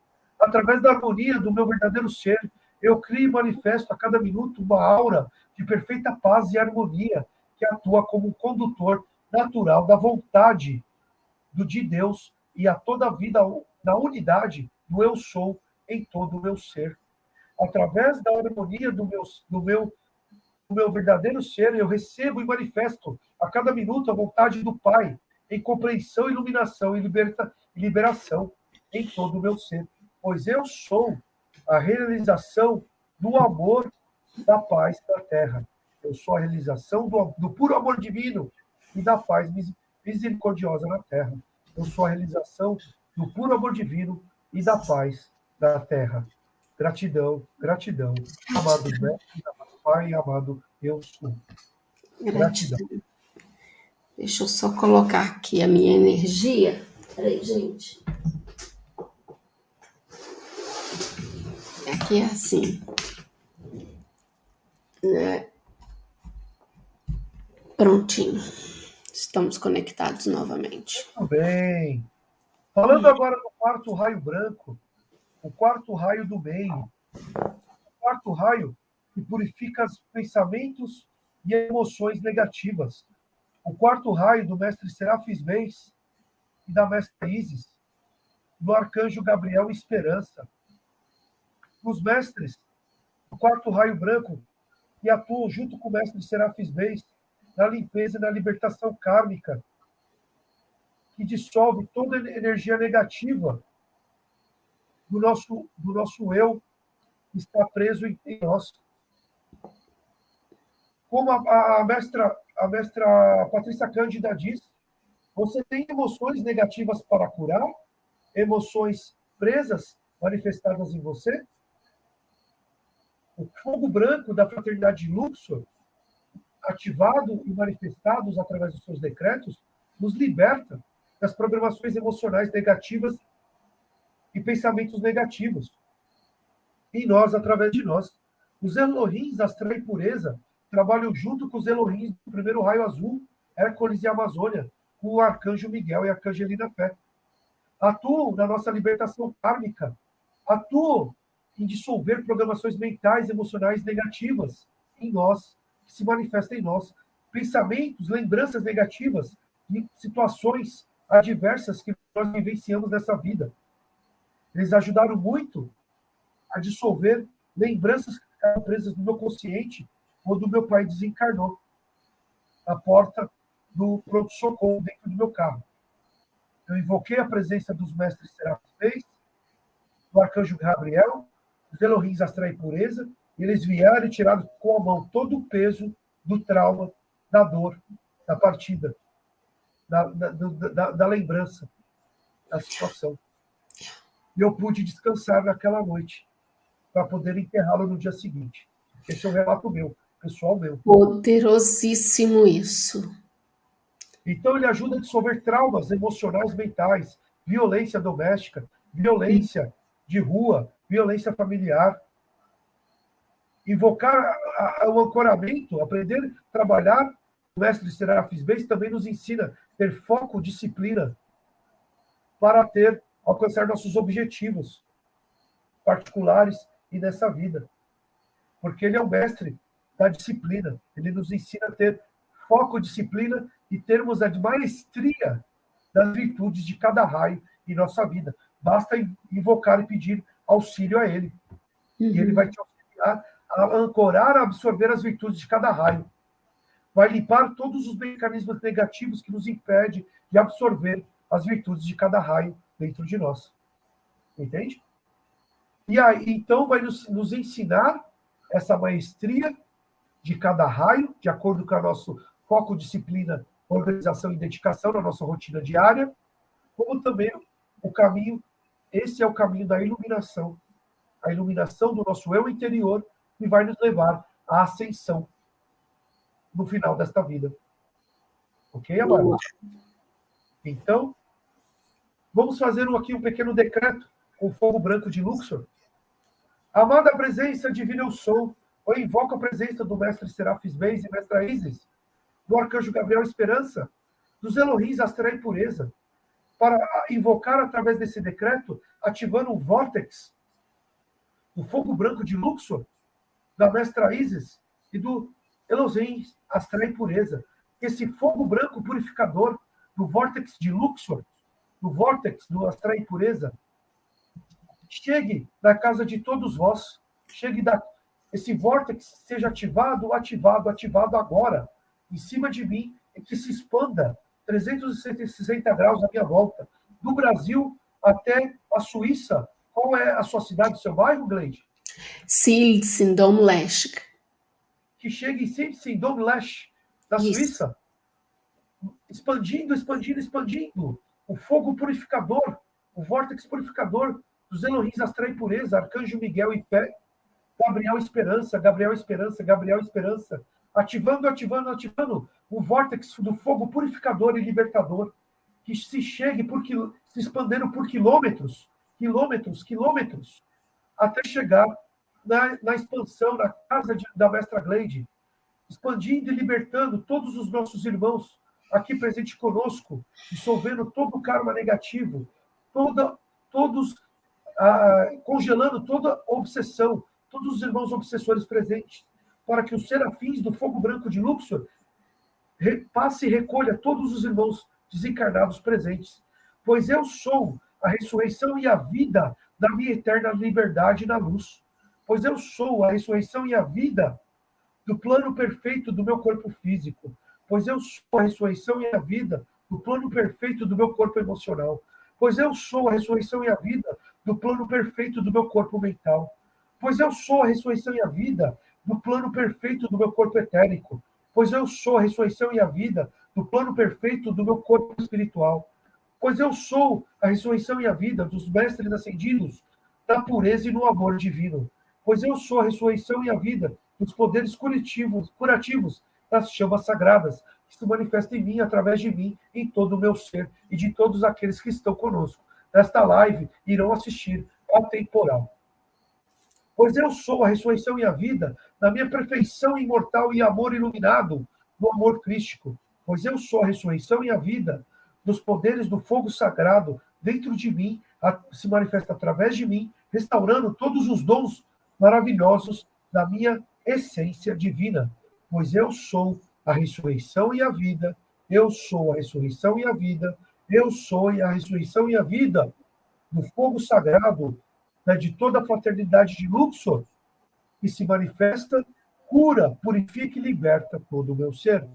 Através da harmonia do meu verdadeiro ser, eu crio e manifesto a cada minuto uma aura de perfeita paz e harmonia que atua como um condutor natural da vontade do de Deus e a toda a vida na unidade do eu sou em todo o meu ser. Através da harmonia do meu, do meu, do meu verdadeiro ser, eu recebo e manifesto a cada minuto a vontade do Pai em compreensão, iluminação e liberta, liberação em todo o meu ser. Pois eu sou a realização do amor, da paz da terra. Eu sou a realização do, do puro amor divino e da paz misericordiosa na terra. Eu sou a realização do puro amor divino e da paz da terra. Gratidão, gratidão, amados mestres, amado Pai, amado eu sou. Gratidão. Deixa eu só colocar aqui a minha energia. Peraí, gente. Aqui é assim. Né? Prontinho. Estamos conectados novamente. Muito bem. Falando agora do quarto raio branco, o quarto raio do meio. O quarto raio que purifica os pensamentos e emoções negativas. O quarto raio do mestre Serafis Beis e da mestra Isis, do arcanjo Gabriel Esperança. Os mestres do quarto raio branco que atuam junto com o mestre Serafis Beis na limpeza e na libertação kármica, que dissolve toda a energia negativa do nosso, do nosso eu que está preso em, em nós. Como a, a, mestra, a mestra Patrícia Cândida diz, você tem emoções negativas para curar, emoções presas, manifestadas em você. O fogo branco da fraternidade de Luxor ativado e manifestados através dos seus decretos, nos liberta das programações emocionais negativas e pensamentos negativos. Em nós, através de nós. Os Elohims, astral e pureza, trabalham junto com os Elohims do primeiro raio azul, Hércules e Amazônia, com o arcanjo Miguel e a arcangelina Fé. Atuam na nossa libertação kármica, atuam em dissolver programações mentais, emocionais negativas em nós, que se manifestam em nós. Pensamentos, lembranças negativas de situações adversas que nós vivenciamos nessa vida. Eles ajudaram muito a dissolver lembranças que ficaram presas no meu consciente quando meu pai desencarnou. A porta do pronto-socorro dentro do meu carro. Eu invoquei a presença dos mestres serafins, do arcanjo Gabriel, os Elohims astral e pureza, e eles vieram e tiraram com a mão todo o peso do trauma, da dor, da partida, da, da, da, da lembrança, da situação. E eu pude descansar naquela noite, para poder enterrá-lo no dia seguinte. Esse é um relato meu, pessoal meu. Poderosíssimo isso. Então, ele ajuda a dissolver traumas emocionais, mentais, violência doméstica, violência de rua, violência familiar. Invocar o ancoramento, aprender a trabalhar, o mestre Serafis Beis também nos ensina ter foco, disciplina, para ter, alcançar nossos objetivos particulares e nessa vida. Porque ele é o mestre da disciplina. Ele nos ensina a ter foco, disciplina e termos a maestria das virtudes de cada raio em nossa vida. Basta invocar e pedir auxílio a ele. Uhum. E ele vai te auxiliar a ancorar, a absorver as virtudes de cada raio. Vai limpar todos os mecanismos negativos que nos impedem de absorver as virtudes de cada raio dentro de nós. Entende? E aí, então, vai nos, nos ensinar essa maestria de cada raio, de acordo com o nosso foco, disciplina, organização e dedicação na nossa rotina diária, como também o caminho, esse é o caminho da iluminação, a iluminação do nosso eu interior, que vai nos levar à ascensão no final desta vida. Ok, amado? Então, vamos fazer aqui um pequeno decreto com fogo branco de Luxor. Amada presença divina eu sou, eu invoco a presença do mestre Serafis Beis e mestra Isis, do arcanjo Gabriel Esperança, dos Elohims Astral e Pureza, para invocar através desse decreto, ativando o vórtex do fogo branco de Luxor, da mestra Isis e do Elohim Astral e Pureza. Esse fogo branco purificador do vórtex de Luxor, do vórtex do Astral e Pureza, chegue na casa de todos vós, chegue da esse vórtex seja ativado, ativado, ativado agora, em cima de mim, e que se expanda 360 graus à minha volta, do Brasil até a Suíça. Qual é a sua cidade, seu bairro, Gleide? Silsendom-Lesch. Que chegue em Silsendom-Lesch, da Isso. Suíça, expandindo, expandindo, expandindo. O fogo purificador, o vórtex purificador dos Elohims Astral e Pureza, Arcanjo Miguel e Pé, Gabriel Esperança, Gabriel Esperança, Gabriel Esperança, ativando, ativando, ativando o vórtex do fogo purificador e libertador, que se chegue por se expandendo por quilômetros, quilômetros, quilômetros, até chegar na, na expansão da casa de, da mestra Gleide, expandindo e libertando todos os nossos irmãos aqui presentes conosco, dissolvendo todo o karma negativo, toda, todos ah, congelando toda obsessão, todos os irmãos obsessores presentes, para que os serafins do fogo branco de Luxor passe e recolha todos os irmãos desencarnados presentes. Pois eu sou a ressurreição e a vida da minha eterna liberdade na luz. Pois eu sou a ressurreição e a vida do plano perfeito do meu corpo físico. Pois eu sou a ressurreição e a vida do plano perfeito do meu corpo emocional. Pois eu sou a ressurreição e a vida do plano perfeito do meu corpo mental. Pois eu sou a ressurreição e a vida do plano perfeito do meu corpo etérico, pois eu sou a ressurreição e a vida do plano perfeito do meu corpo espiritual, pois eu sou a ressurreição e a vida dos mestres ascendidos da pureza e no amor divino, pois eu sou a ressurreição e a vida dos poderes curativos, curativos das chamas sagradas, que se manifestam em mim, através de mim, em todo o meu ser e de todos aqueles que estão conosco. Nesta live irão assistir ao temporal. Pois eu sou a ressurreição e a vida, na minha perfeição imortal e amor iluminado, do amor crístico. Pois eu sou a ressurreição e a vida, dos poderes do fogo sagrado dentro de mim, se manifesta através de mim, restaurando todos os dons maravilhosos da minha essência divina, pois eu sou a ressurreição e a vida, eu sou a ressurreição e a vida, eu sou a ressurreição e a vida. Do fogo sagrado né, de toda a fraternidade de Luxor, que se manifesta, cura, purifica e liberta todo o meu ser.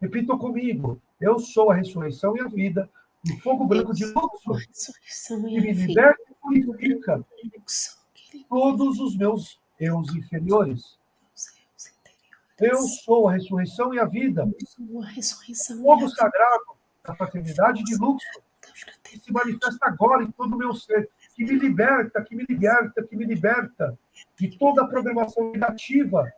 Repitam comigo, eu sou a ressurreição e a vida, do fogo branco de Luxor, que me liberta e purifica todos os meus eus inferiores. Eu sou a ressurreição e a vida. O fogo sagrado da fraternidade de Luxor, que se manifesta agora em todo o meu ser, que me liberta, que me liberta, que me liberta de toda a programação negativa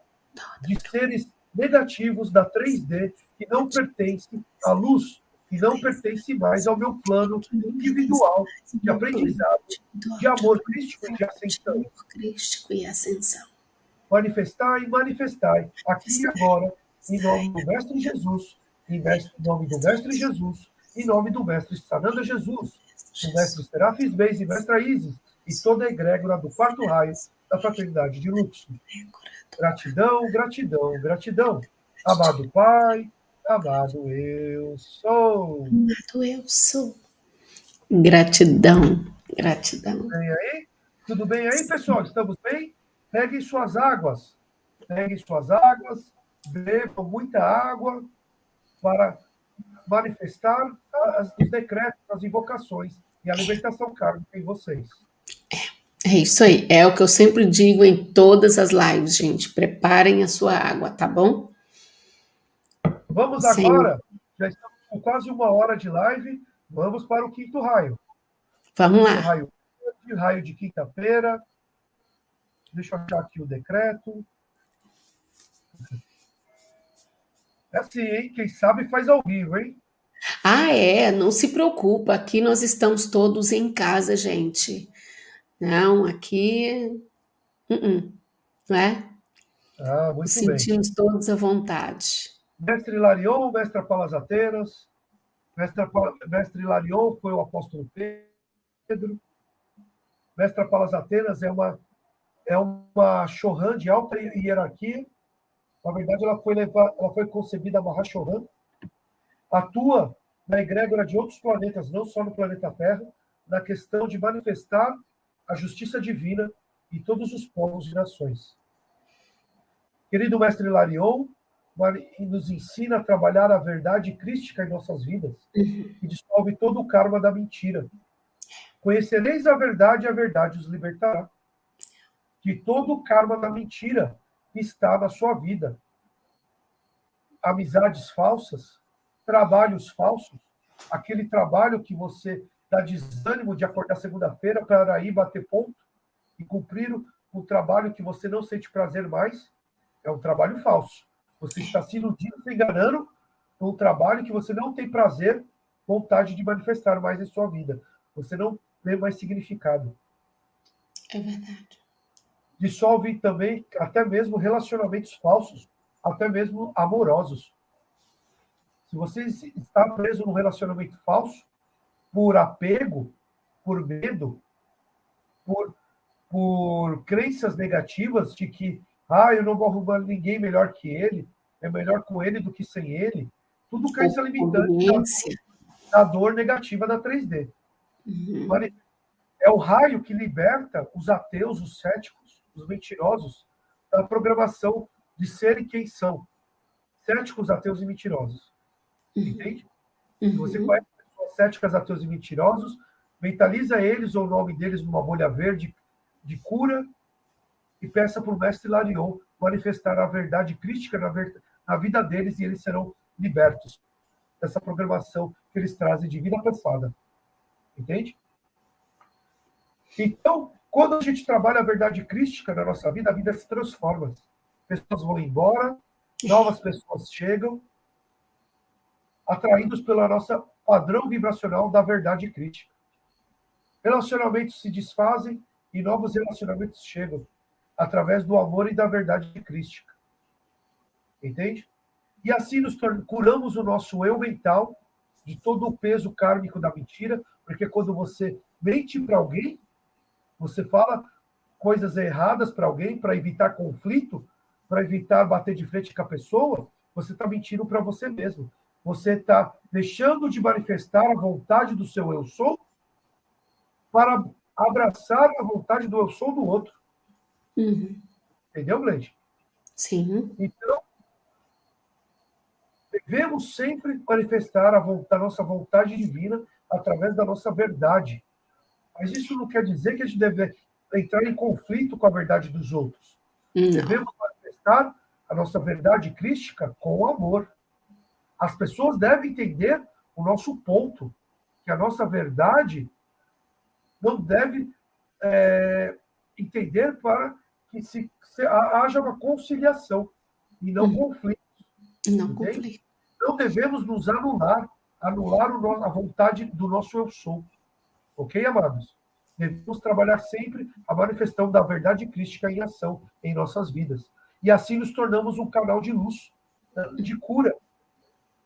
de seres negativos da 3D que não pertencem à luz, que não pertence mais ao meu plano individual de aprendizado, de amor crístico e de ascensão. Manifestar e manifestar, aqui e agora, em nome do Mestre Jesus, em nome do Mestre Jesus, em nome do Mestre Sananda Jesus, do Mestre Serafis Beis e Mestra Isis, e toda a egrégora do quarto raio da fraternidade de Luxo. Gratidão, gratidão, gratidão. Amado Pai, amado eu sou. Amado eu sou. Gratidão, gratidão. Tudo bem aí? Tudo bem aí, pessoal? Estamos bem? Peguem suas águas. Peguem suas águas, bebam muita água para manifestar os decretos, as invocações e a libertação kármica em vocês. É isso aí, é o que eu sempre digo em todas as lives, gente. Preparem a sua água, tá bom? Vamos Sim. agora, já estamos com quase uma hora de live, vamos para o quinto raio. Vamos lá. Raio, raio de quinta-feira. Deixa eu achar aqui o decreto. É assim, hein? Quem sabe faz ao vivo, hein? Ah, é, não se preocupa, aqui nós estamos todos em casa, gente. Não, aqui. Uh -uh, não é? Ah, muito Sentimos bem. todos à vontade. Mestre Larion, mestre Palas Ateiras, mestre, mestre Larion foi o apóstolo Pedro, mestre Palas Atenas é uma, é uma Chohan de alta hierarquia, na verdade, ela foi, ela foi concebida a Mahashohan, atua na egrégora de outros planetas, não só no planeta Terra, na questão de manifestar a justiça divina em todos os povos e nações. Querido mestre Larion, nos ensina a trabalhar a verdade crística em nossas vidas e dissolve todo o karma da mentira. Conhecereis a verdade e a verdade os libertará. Que todo o karma da mentira está na sua vida. Amizades falsas, trabalhos falsos, aquele trabalho que você dá desânimo de acordar segunda-feira para ir bater ponto e cumprir o, o trabalho que você não sente prazer mais, é um trabalho falso. Você está se iludindo, se enganando com um trabalho que você não tem prazer, vontade de manifestar mais em sua vida. Você não vê mais significado. É verdade dissolve também até mesmo relacionamentos falsos, até mesmo amorosos. Se você está preso num relacionamento falso, por apego, por medo, por, por crenças negativas de que, ah, eu não vou arrumar ninguém melhor que ele, é melhor com ele do que sem ele, tudo crença limitante da, da dor negativa da 3D. Uhum. É o raio que liberta os ateus, os céticos, os mentirosos da programação de serem quem são. Céticos, ateus e mentirosos. Uhum. Entende? Uhum. Você conhece pessoas céticas, ateus e mentirosos, mentaliza eles ou o nome deles numa bolha verde de cura e peça para o mestre Larion manifestar a verdade crítica na, ver... na vida deles e eles serão libertos dessa programação que eles trazem de vida passada. Entende? Então, quando a gente trabalha a verdade crística na nossa vida, a vida se transforma. Pessoas vão embora, novas pessoas chegam, atraídos pelo nosso padrão vibracional da verdade crítica. Relacionamentos se desfazem e novos relacionamentos chegam através do amor e da verdade crística. Entende? E assim nos curamos o nosso eu mental de todo o peso kármico da mentira, porque quando você mente para alguém, você fala coisas erradas para alguém, para evitar conflito, para evitar bater de frente com a pessoa, você está mentindo para você mesmo. Você está deixando de manifestar a vontade do seu eu sou para abraçar a vontade do eu sou do outro. Uhum. Entendeu, Gleide? Sim. Então, devemos sempre manifestar a, vontade, a nossa vontade divina através da nossa verdade. Mas isso não quer dizer que a gente deve entrar em conflito com a verdade dos outros. Não. Devemos manifestar a nossa verdade crística com amor. As pessoas devem entender o nosso ponto, que a nossa verdade não deve é, entender para que se, se, haja uma conciliação e não uhum. conflito. Não conflito. Não devemos nos anular, anular a vontade do nosso eu sou. Ok, amados? Devemos trabalhar sempre a manifestação da verdade crística em ação em nossas vidas. E assim nos tornamos um canal de luz, né, de cura.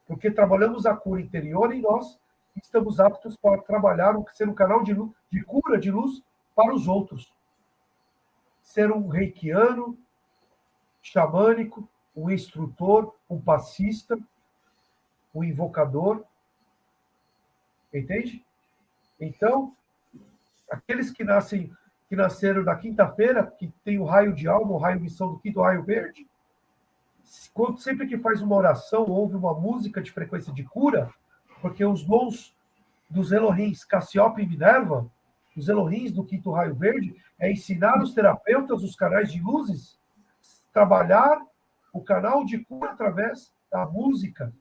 Porque trabalhamos a cura interior em nós estamos aptos para trabalhar, ser um canal de, luz, de cura, de luz para os outros. Ser um reikiano, xamânico, um instrutor, um passista, um invocador. Entende? Então, aqueles que nascem que nasceram na quinta-feira, que tem o raio de alma, o raio missão do quinto raio verde, quando, sempre que faz uma oração, ouve uma música de frequência de cura, porque os dons dos Elohims Cassiope e Minerva, os Elohims do quinto raio verde, é ensinar os terapeutas, os canais de luzes, trabalhar o canal de cura através da música.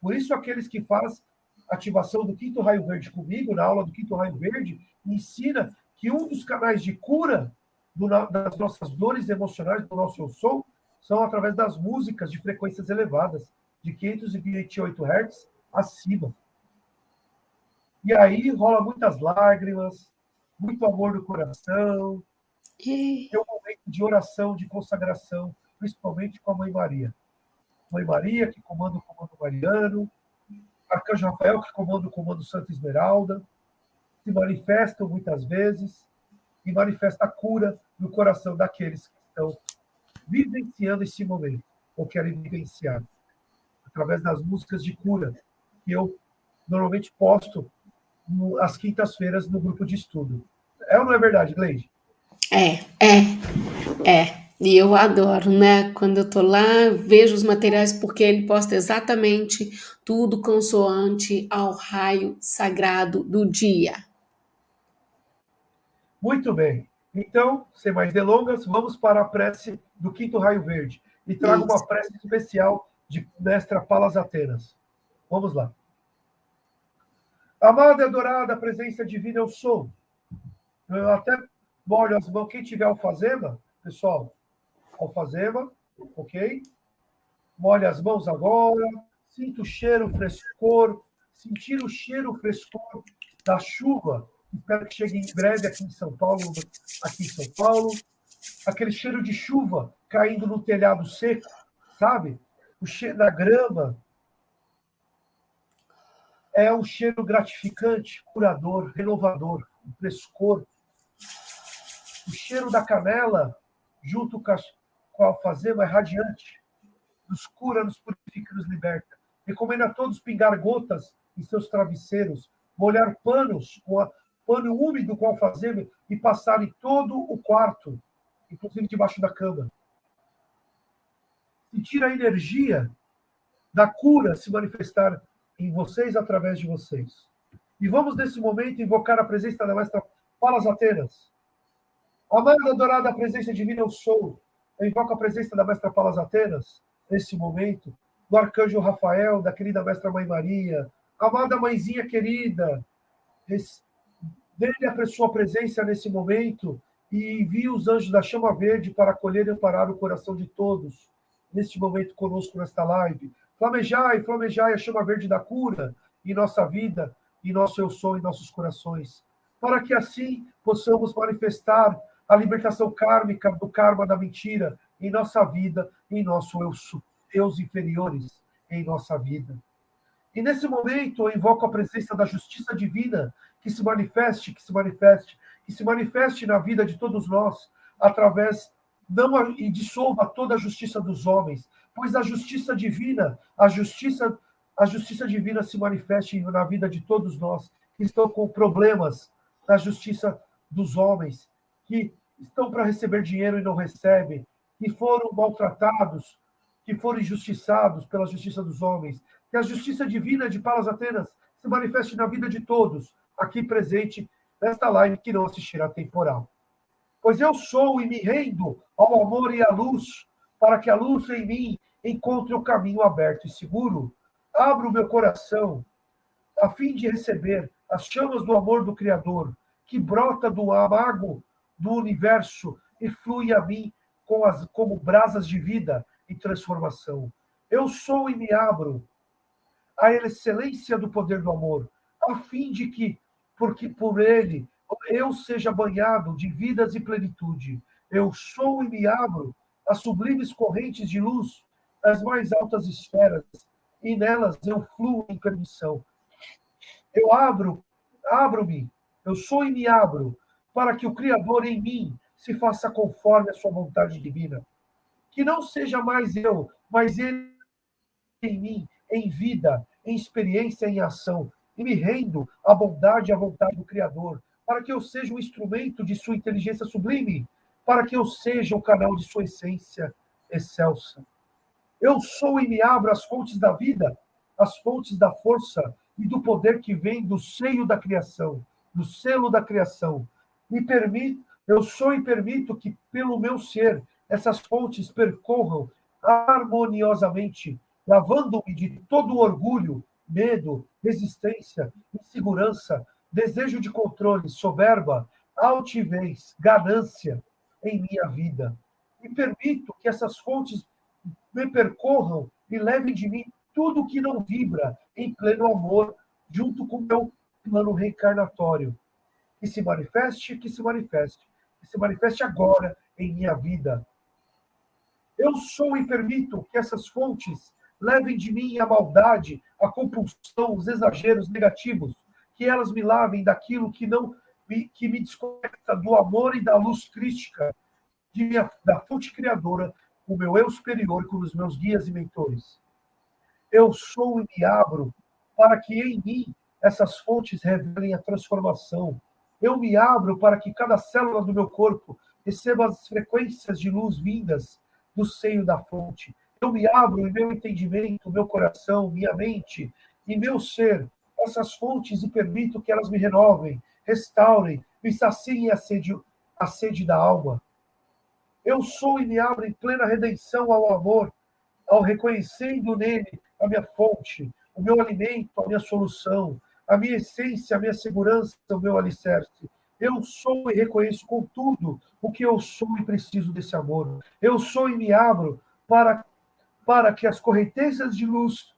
Por isso, aqueles que fazem ativação do quinto raio verde comigo, na aula do quinto raio verde, ensina que um dos canais de cura do, das nossas dores emocionais, do nosso eu sou, são através das músicas de frequências elevadas, de 528 Hz acima. E aí rola muitas lágrimas, muito amor no coração. E... É um momento de oração, de consagração, principalmente com a Mãe Maria. Mãe Maria, que comanda o comando mariano, Arcanjo Rafael, que comanda o comando Santa Esmeralda, se manifestam muitas vezes e manifesta a cura no coração daqueles que estão vivenciando esse momento, ou querem vivenciar, através das músicas de cura, que eu normalmente posto às quintas-feiras no grupo de estudo. É ou não é verdade, Gleide? É, é, é. E eu adoro, né? Quando eu tô lá, vejo os materiais, porque ele posta exatamente tudo consoante ao raio sagrado do dia. Muito bem. Então, sem mais delongas, vamos para a prece do quinto raio verde. E trago Isso. uma prece especial de mestra Palas Atenas. Vamos lá. Amada e adorada presença divina, eu sou. Eu até molho as mãos. Quem tiver alfazema, pessoal, alfazema, ok? Molhe as mãos agora. Sinta o cheiro, frescor. Sentir o cheiro, frescor da chuva. Espero que chegue em breve aqui em São Paulo, aqui em São Paulo. Aquele cheiro de chuva caindo no telhado seco, sabe? O cheiro da grama, é um cheiro gratificante, curador, renovador, um frescor. O cheiro da canela, junto com a, com a alfazema, é radiante. Nos cura, nos purifica, nos liberta. Recomendo a todos pingar gotas em seus travesseiros, molhar panos com a, pano úmido com alfazema e passar em todo o quarto, inclusive debaixo da cama. Sentir a energia da cura se manifestar em vocês através de vocês. E vamos, nesse momento, invocar a presença da Mestra Palas Atenas. Amada, adorada, presença divina eu sou. Eu invoco a presença da Mestra Palas Atenas, nesse momento, do Arcanjo Rafael, da querida Mestra Mãe Maria. Amada Mãezinha querida, dê-lhe a sua presença nesse momento e envie os anjos da chama verde para acolher e amparar o coração de todos, neste momento conosco nesta live. Flamejai, flamejai a chama verde da cura em nossa vida, em nosso eu sou, em nossos corações, para que assim possamos manifestar a libertação kármica do karma da mentira em nossa vida, em nosso eu, Deus inferiores em nossa vida. E nesse momento eu invoco a presença da justiça divina que se manifeste, que se manifeste, que se manifeste na vida de todos nós através não e dissolva toda a justiça dos homens, pois a justiça divina, a justiça a justiça divina se manifeste na vida de todos nós que estão com problemas na justiça dos homens, que estão para receber dinheiro e não recebem, que foram maltratados, que foram injustiçados pela justiça dos homens, que a justiça divina de Palas Atenas se manifeste na vida de todos, aqui presente nesta live que não assistirá temporal. Pois eu sou e me rendo ao amor e à luz, para que a luz em mim encontre o caminho aberto e seguro. Abro meu coração a fim de receber as chamas do amor do Criador, que brota do amago do universo e flui a mim com as, como brasas de vida e transformação. Eu sou e me abro à excelência do poder do amor, a fim de que, porque por ele eu seja banhado de vidas e plenitude. Eu sou e me abro às sublimes correntes de luz das mais altas esferas, e nelas eu fluo em permissão. Eu abro, abro-me, eu sou e me abro, para que o Criador em mim se faça conforme a sua vontade divina. Que não seja mais eu, mas ele em mim, em vida, em experiência, em ação, e me rendo à bondade e à vontade do Criador, para que eu seja um instrumento de sua inteligência sublime, para que eu seja o canal de sua essência excelsa. Eu sou e me abro às fontes da vida, às fontes da força e do poder que vem do seio da criação, do selo da criação. Me permito, eu sou e permito que pelo meu ser essas fontes percorram harmoniosamente, lavando-me de todo orgulho, medo, resistência, insegurança, desejo de controle, soberba, altivez, ganância em minha vida. E permito que essas fontes me percorram e levem de mim tudo que não vibra em pleno amor, junto com meu plano reencarnatório. Que se manifeste, que se manifeste, que se manifeste agora em minha vida. Eu sou e permito que essas fontes levem de mim a maldade, a compulsão, os exageros negativos, que elas me lavem daquilo que não me, que me desconecta do amor e da luz crística de minha, da fonte criadora, o meu eu superior, com os meus guias e mentores. Eu sou e me abro para que em mim essas fontes revelem a transformação. Eu me abro para que cada célula do meu corpo receba as frequências de luz vindas do seio da fonte. Eu me abro em meu entendimento, meu coração, minha mente e meu ser essas fontes e permito que elas me renovem, restaurem, me saciem a sede, a sede da alma. Eu sou e me abro em plena redenção ao amor, ao reconhecendo nele a minha fonte, o meu alimento, a minha solução, a minha essência, a minha segurança, o meu alicerce. Eu sou e reconheço com tudo o que eu sou e preciso desse amor. Eu sou e me abro para, para que as correntezas de luz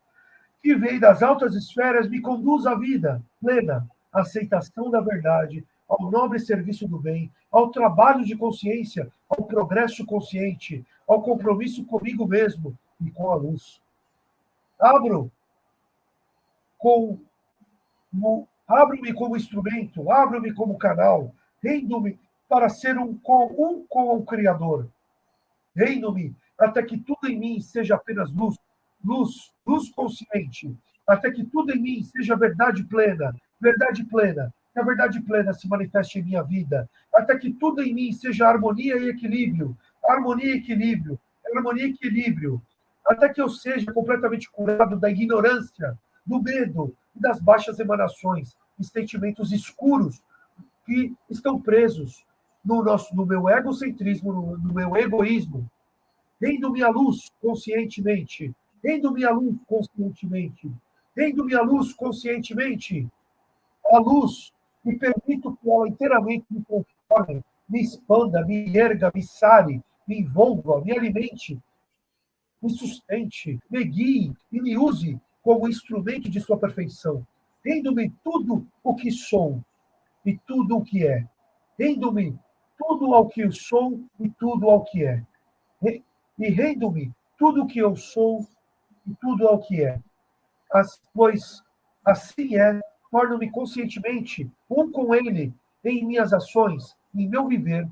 que vem das altas esferas me conduz à vida plena, à aceitação da verdade, ao nobre serviço do bem, ao trabalho de consciência, ao progresso consciente, ao compromisso comigo mesmo e com a luz. Abro com abro-me como instrumento, abro-me como canal, rendo-me para ser um com, um com o Criador. Rendo-me até que tudo em mim seja apenas luz, luz, luz consciente, até que tudo em mim seja verdade plena, verdade plena, que a verdade plena se manifeste em minha vida, até que tudo em mim seja harmonia e equilíbrio, harmonia e equilíbrio, harmonia e equilíbrio, até que eu seja completamente curado da ignorância, do medo e das baixas emanações e sentimentos escuros que estão presos no, nosso, no meu egocentrismo, no, no meu egoísmo, rendo-me à luz conscientemente, Rendo-me à luz conscientemente. Rendo-me à luz conscientemente. A luz e permito que ela inteiramente me conforme, me expanda, me erga, me sare, me envolva, me alimente, me sustente, me guie e me use como instrumento de sua perfeição. Rendo-me tudo o que sou e tudo o que é. Rendo-me tudo ao que eu sou e tudo ao que é. E rendo-me tudo o que eu sou e tudo ao que é. As, pois assim é, torno-me conscientemente um com ele em minhas ações, em meu viver,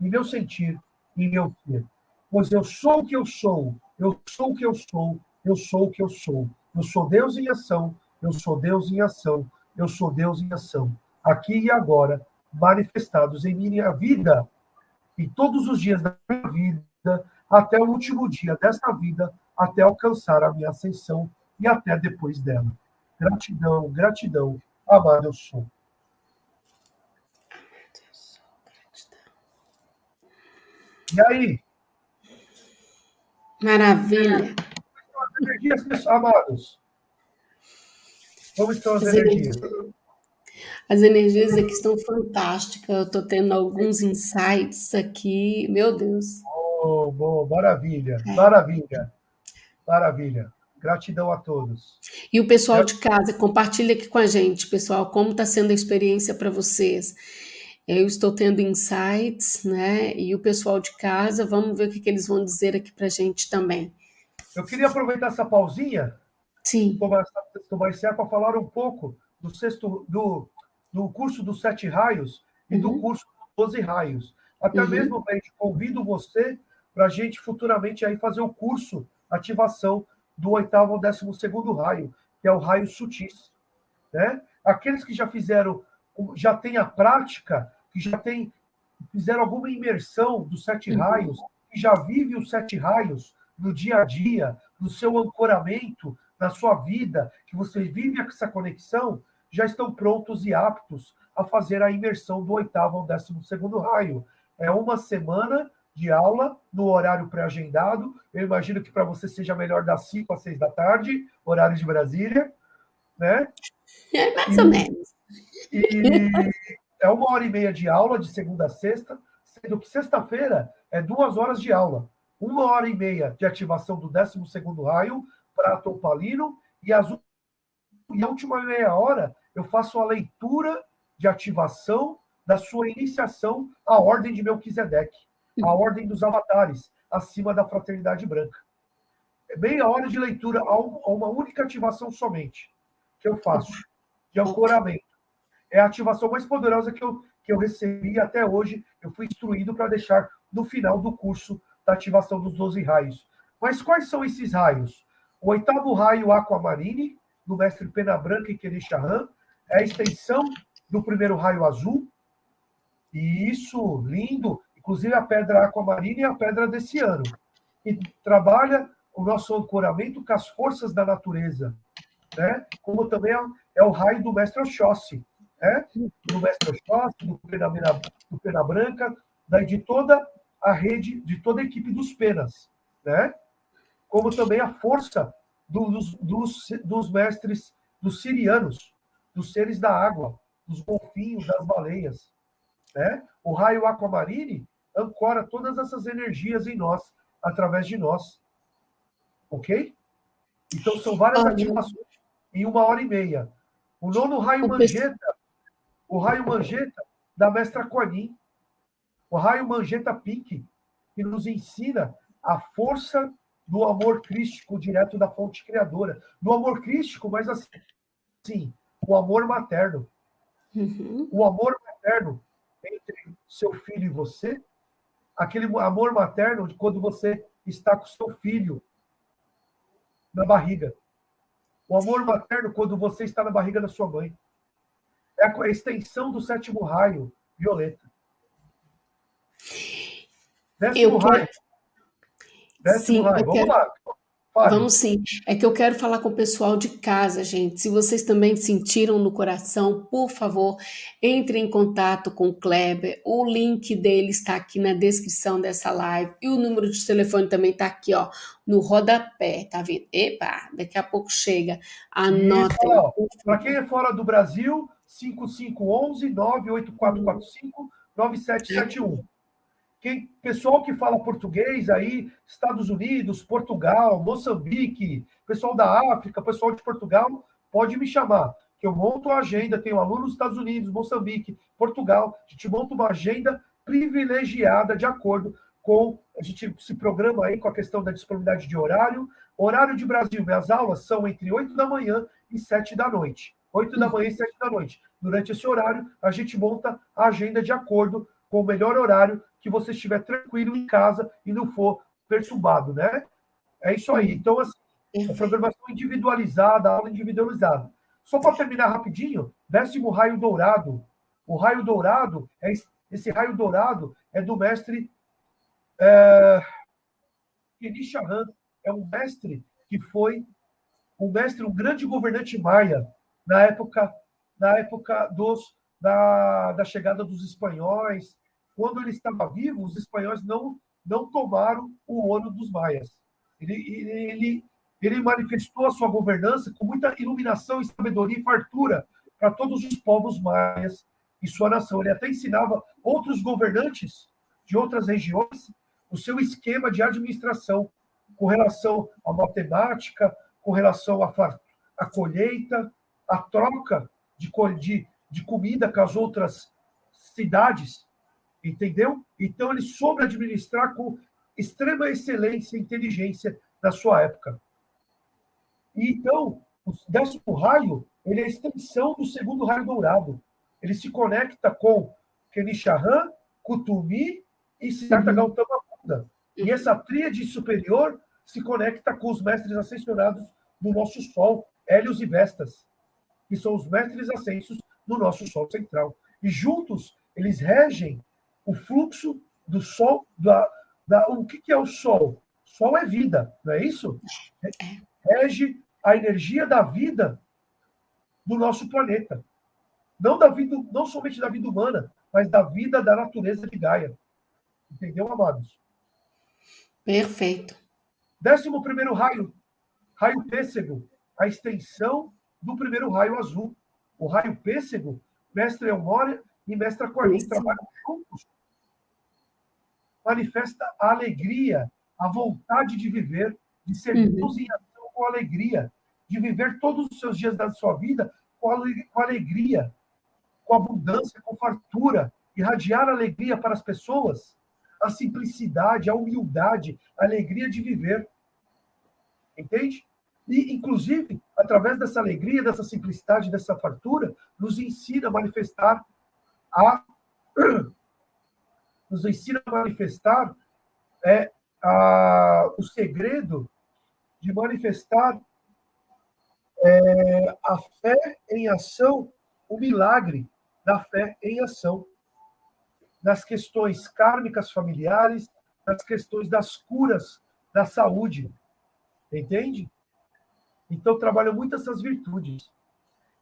em meu sentir, em meu ser. Pois eu sou o que eu sou, eu sou o que eu sou, eu sou o que eu sou. Eu sou Deus em ação, eu sou Deus em ação, eu sou Deus em ação. Aqui e agora, manifestados em minha vida, em todos os dias da minha vida, até o último dia desta vida, até alcançar a minha ascensão e até depois dela. Gratidão, gratidão, amado eu sou. E aí? Maravilha. As energias, amados. Como estão as, as energias? energias? As energias aqui estão fantásticas. Eu estou tendo alguns insights aqui. Meu Deus. Oh, bom, maravilha, é. maravilha, maravilha. Gratidão a todos. E o pessoal de casa, compartilha aqui com a gente, pessoal, como está sendo a experiência para vocês. Eu estou tendo insights, né? E o pessoal de casa, vamos ver o que, que eles vão dizer aqui para a gente também. Eu queria aproveitar essa pausinha, Sim. tomar esse para falar um pouco do sexto, do, do curso dos sete raios e uhum. do curso dos doze raios. Até uhum. mesmo, gente, convido você para a gente futuramente aí fazer o curso ativação do oitavo ao décimo segundo raio, que é o raio sutis. Né? Aqueles que já fizeram, já têm a prática, que já tem, fizeram alguma imersão dos sete uhum. raios, que já vive os sete raios no dia a dia, no seu ancoramento, na sua vida, que você vive essa conexão, já estão prontos e aptos a fazer a imersão do oitavo ao décimo segundo raio. É uma semana de aula no horário pré-agendado. Eu imagino que para você seja melhor das 5 às 6 da tarde, horário de Brasília, né? É mais e, ou menos. E é uma hora e meia de aula, de segunda a sexta, sendo que sexta-feira é duas horas de aula. Uma hora e meia de ativação do 12 raio para Topalino e, as, e a última meia hora eu faço a leitura de ativação da sua iniciação à Ordem de Melquisedeque a ordem dos avatares, acima da fraternidade branca. É meia hora de leitura a uma única ativação somente, que eu faço, de ancoramento. É a ativação mais poderosa que eu, que eu recebi até hoje. Eu fui instruído para deixar no final do curso da ativação dos 12 raios. Mas quais são esses raios? O oitavo raio Aquamarine, do mestre Pena Branca e Kenishahan, é a extensão do primeiro raio azul. E isso, lindo, inclusive a pedra aquamarina e a pedra desse ano. E trabalha o nosso ancoramento com as forças da natureza, né? como também é, é o raio do mestre Oxóssi, né? do mestre Oxóssi, do Pena, do Pena Branca, daí de toda a rede, de toda a equipe dos Penas, né? como também a força dos, dos, dos mestres, dos sirianos, dos seres da água, dos golfinhos, das baleias. Né? O raio aquamarine ancora todas essas energias em nós, através de nós. Ok? Então, são várias ativações em uma hora e meia. O nono raio Mangeta, o raio Mangeta da mestra Quanin, o raio Mangeta Pink, que nos ensina a força do amor crístico direto da fonte criadora. Do amor crístico, mas assim, o amor materno. Uhum. O amor materno entre seu filho e você, aquele amor materno de quando você está com seu filho na barriga. O amor materno quando você está na barriga da sua mãe. É a extensão do sétimo raio, violeta. Eu. Quero... Sim. Vamos quero... lá. Fale. Vamos sim. É que eu quero falar com o pessoal de casa, gente. Se vocês também sentiram no coração, por favor, entre em contato com o Kleber. O link dele está aqui na descrição dessa live. E o número de telefone também está aqui, ó, no rodapé. Tá vendo? Epa, daqui a pouco chega. Anota. Para quem é fora do Brasil, 5511 98445 9771. Quem, pessoal que fala português aí, Estados Unidos, Portugal, Moçambique, pessoal da África, pessoal de Portugal, pode me chamar, que eu monto a agenda, tenho alunos nos Estados Unidos, Moçambique, Portugal, a gente monta uma agenda privilegiada de acordo com, a gente se programa aí com a questão da disponibilidade de horário. Horário de Brasil, minhas aulas são entre 8 da manhã e 7 da noite. 8 da manhã e 7 da noite. durante esse horário, a gente monta a agenda de acordo com o melhor horário que você estiver tranquilo em casa e não for perturbado, né? É isso aí. Então, assim, a programação individualizada, aula individualizada. Só para terminar rapidinho, décimo raio dourado. O raio dourado, é, esse raio dourado é do mestre é, Kenishahan. É um mestre que foi um mestre, um grande governante maia na época, na época dos, da, da chegada dos espanhóis. Quando ele estava vivo, os espanhóis não, não tomaram o ouro dos maias. Ele, ele, ele manifestou a sua governança com muita iluminação, sabedoria e fartura para todos os povos maias e sua nação. Ele até ensinava outros governantes de outras regiões o seu esquema de administração com relação à matemática, com relação à, à colheita, à troca de, de, de comida com as outras cidades, entendeu? Então ele soube administrar com extrema excelência e inteligência na sua época. E, então, o décimo raio ele é a extensão do segundo raio dourado. Ele se conecta com Kenishahan, Kutumi e Siddhartha uhum. Gautama Buda. E essa tríade superior se conecta com os mestres ascensionados do nosso Sol, Hélios e Vestas, que são os mestres ascensos do nosso Sol central. E juntos, eles regem o fluxo do Sol, da, da, o que, que é o Sol? Sol é vida, não é isso? Rege a energia da vida do nosso planeta. Não, da vida, não somente da vida humana, mas da vida da natureza de Gaia. Entendeu, amados? Perfeito. Décimo primeiro raio, raio pêssego, a extensão do primeiro raio azul. O raio pêssego, mestre Elmória e mestre Corlin trabalham juntos. Manifesta a alegria, a vontade de viver, de ser uhum. Deus em ação com alegria, de viver todos os seus dias da sua vida com alegria, com abundância, com fartura, irradiar alegria para as pessoas a simplicidade, a humildade, a alegria de viver. Entende? E, inclusive, através dessa alegria, dessa simplicidade, dessa fartura, nos ensina a manifestar a. <clears throat> Nos ensina a manifestar é, a, o segredo de manifestar é, a fé em ação, o milagre da fé em ação nas questões kármicas familiares, nas questões das curas da saúde. Entende? Então, trabalha muito essas virtudes.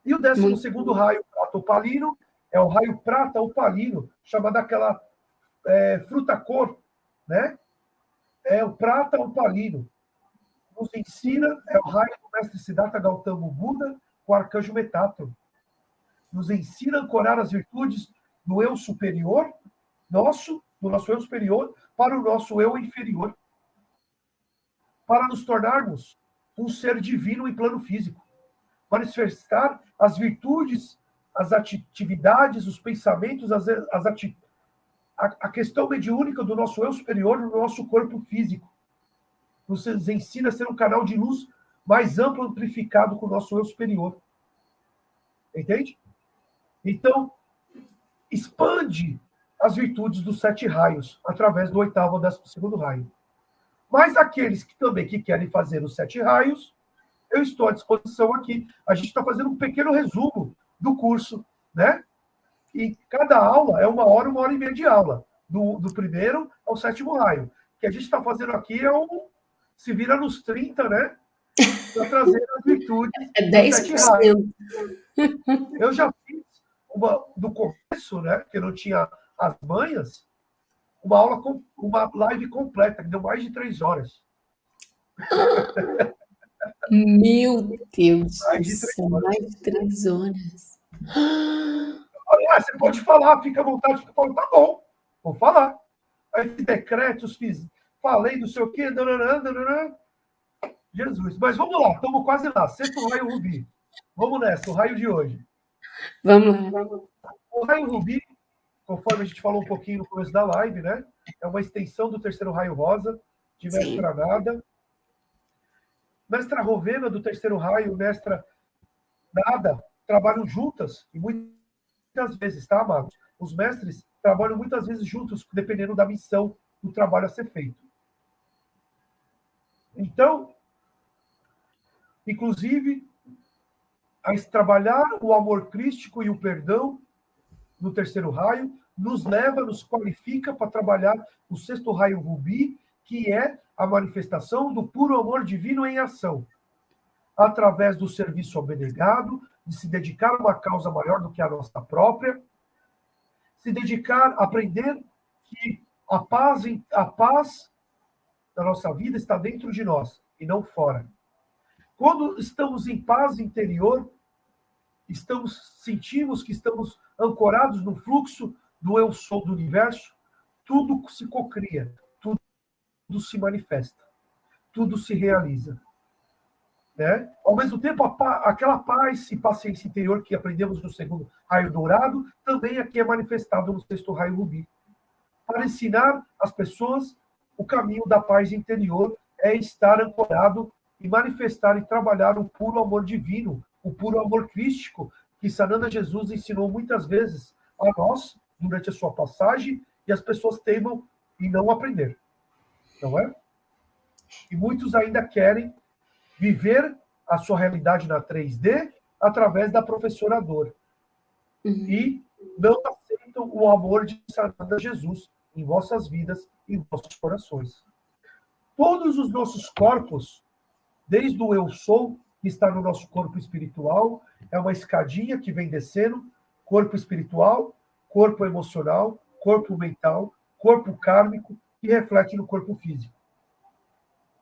E o décimo segundo raio, prata opalino, é o raio prata opalino, chamada aquela é, fruta cor, né? É o prata opalino. Nos ensina, é o raio do mestre Siddhartha Gautama Buda, com o arcanjo Metatron. Nos ensina a ancorar as virtudes no eu superior nosso, do nosso eu superior, para o nosso eu inferior. Para nos tornarmos um ser divino em plano físico. Manifestar as virtudes, as atividades, os pensamentos, as, as ati a, a questão mediúnica do nosso eu superior no nosso corpo físico. Nos ensina a ser um canal de luz mais amplo, amplificado com o nosso eu superior. Entende? Então, expande as virtudes dos sete raios, através do oitavo ou décimo segundo raio. Mas aqueles que também que querem fazer os sete raios, eu estou à disposição aqui. A gente está fazendo um pequeno resumo do curso, né? E cada aula é uma hora, uma hora e meia de aula, do, do primeiro ao sétimo raio. O que a gente está fazendo aqui é um. Se vira nos 30, né? Para trazer as virtudes. É 10%. Eu já fiz uma do começo, né? Que não tinha as manhas, uma aula, com, uma live completa, que deu mais de três horas. Meu Deus, mais de três horas. Mais de três horas. Ah, você pode falar, fica à vontade, falando, tá bom, vou falar. Aí fiz decretos, fiz, falei não sei o quê, nananã. Jesus, mas vamos lá, estamos quase lá. Sexto raio rubi. Vamos nessa, o raio de hoje. Vamos lá. O raio rubi conforme a gente falou um pouquinho no começo da live, né? É uma extensão do terceiro raio rosa, de Mestra Sim. Nada. Mestra Rovena, do terceiro raio, Mestra Nada, trabalham juntas, e muitas muitas vezes, tá, amados? Os mestres trabalham muitas vezes juntos, dependendo da missão do trabalho a ser feito. Então, inclusive, a trabalhar o amor crístico e o perdão no terceiro raio nos leva, nos qualifica para trabalhar o sexto raio rubi, que é a manifestação do puro amor divino em ação, através do serviço abnegado, de se dedicar a uma causa maior do que a nossa própria, se dedicar a aprender que a paz, a paz da nossa vida está dentro de nós e não fora. Quando estamos em paz interior, estamos sentimos que estamos ancorados no fluxo do eu sou do universo, tudo se cocria, tudo, se manifesta, tudo se realiza. Né? Ao mesmo tempo, aquela paz e paciência interior que aprendemos no segundo raio dourado, também aqui é manifestado no sexto raio rubi. Para ensinar as pessoas o caminho da paz interior é estar ancorado e manifestar e trabalhar o puro amor divino, o puro amor crístico, que Sananda Jesus ensinou muitas vezes a nós durante a sua passagem e as pessoas teimam em não aprender. Não é? E muitos ainda querem viver a sua realidade na 3D através da professora dor. Uhum. E não aceitam o amor de Sananda Jesus em vossas vidas, em vossos corações. Todos os nossos corpos, desde o eu sou, que está no nosso corpo espiritual, é uma escadinha que vem descendo, corpo espiritual, corpo emocional, corpo mental, corpo kármico, e reflete no corpo físico.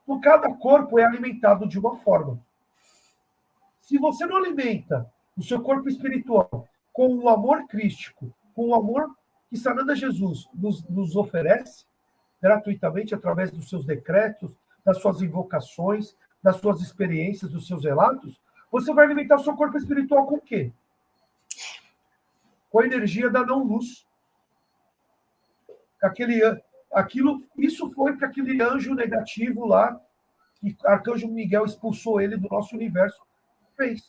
Então, cada corpo é alimentado de uma forma. Se você não alimenta o seu corpo espiritual com o amor crístico, com o amor que Sananda Jesus nos, nos oferece, gratuitamente, através dos seus decretos, das suas invocações, das suas experiências, dos seus relatos, você vai alimentar o seu corpo espiritual com o quê? Com a energia da não-luz. Aquele aquilo, isso foi que aquele anjo negativo lá, que Arcanjo Miguel expulsou ele do nosso universo, fez.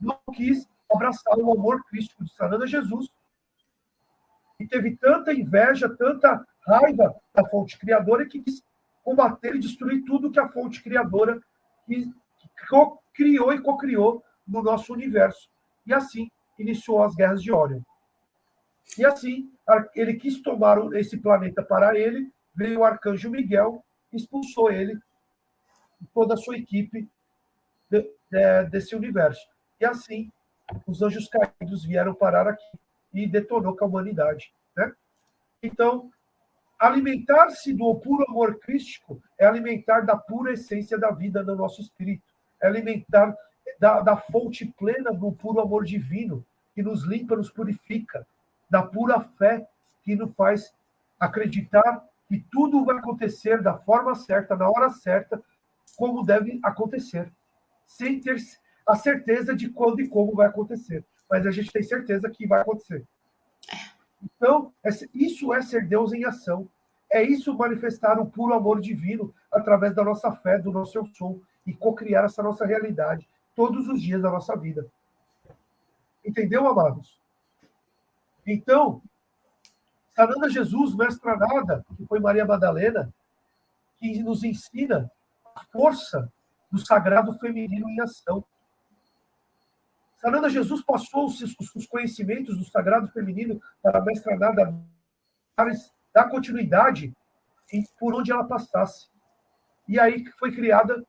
Não quis abraçar o amor crístico de Sananda Jesus. E teve tanta inveja, tanta raiva da fonte criadora que quis combater e destruir tudo que a fonte criadora criou e cocriou no nosso universo. E assim iniciou as guerras de Orion. E assim, ele quis tomar esse planeta para ele, veio o arcanjo Miguel, expulsou ele e toda a sua equipe de, de, desse universo. E assim, os anjos caídos vieram parar aqui e detonou com a humanidade. Né? Então, alimentar-se do puro amor crístico é alimentar da pura essência da vida do nosso espírito, é alimentar da, da fonte plena do puro amor divino, que nos limpa, nos purifica, da pura fé que nos faz acreditar que tudo vai acontecer da forma certa, na hora certa, como deve acontecer, sem ter a certeza de quando e como vai acontecer. Mas a gente tem certeza que vai acontecer. Então, isso é ser Deus em ação. É isso manifestar o puro amor divino através da nossa fé, do nosso eu sou, e co-criar essa nossa realidade todos os dias da nossa vida. Entendeu, amados? Então, Sananda Jesus, mestra nada, que foi Maria Madalena, que nos ensina a força do sagrado feminino em ação. Sananda Jesus passou os, os conhecimentos do sagrado feminino para a mestra nada para dar continuidade por onde ela passasse. E aí foi criada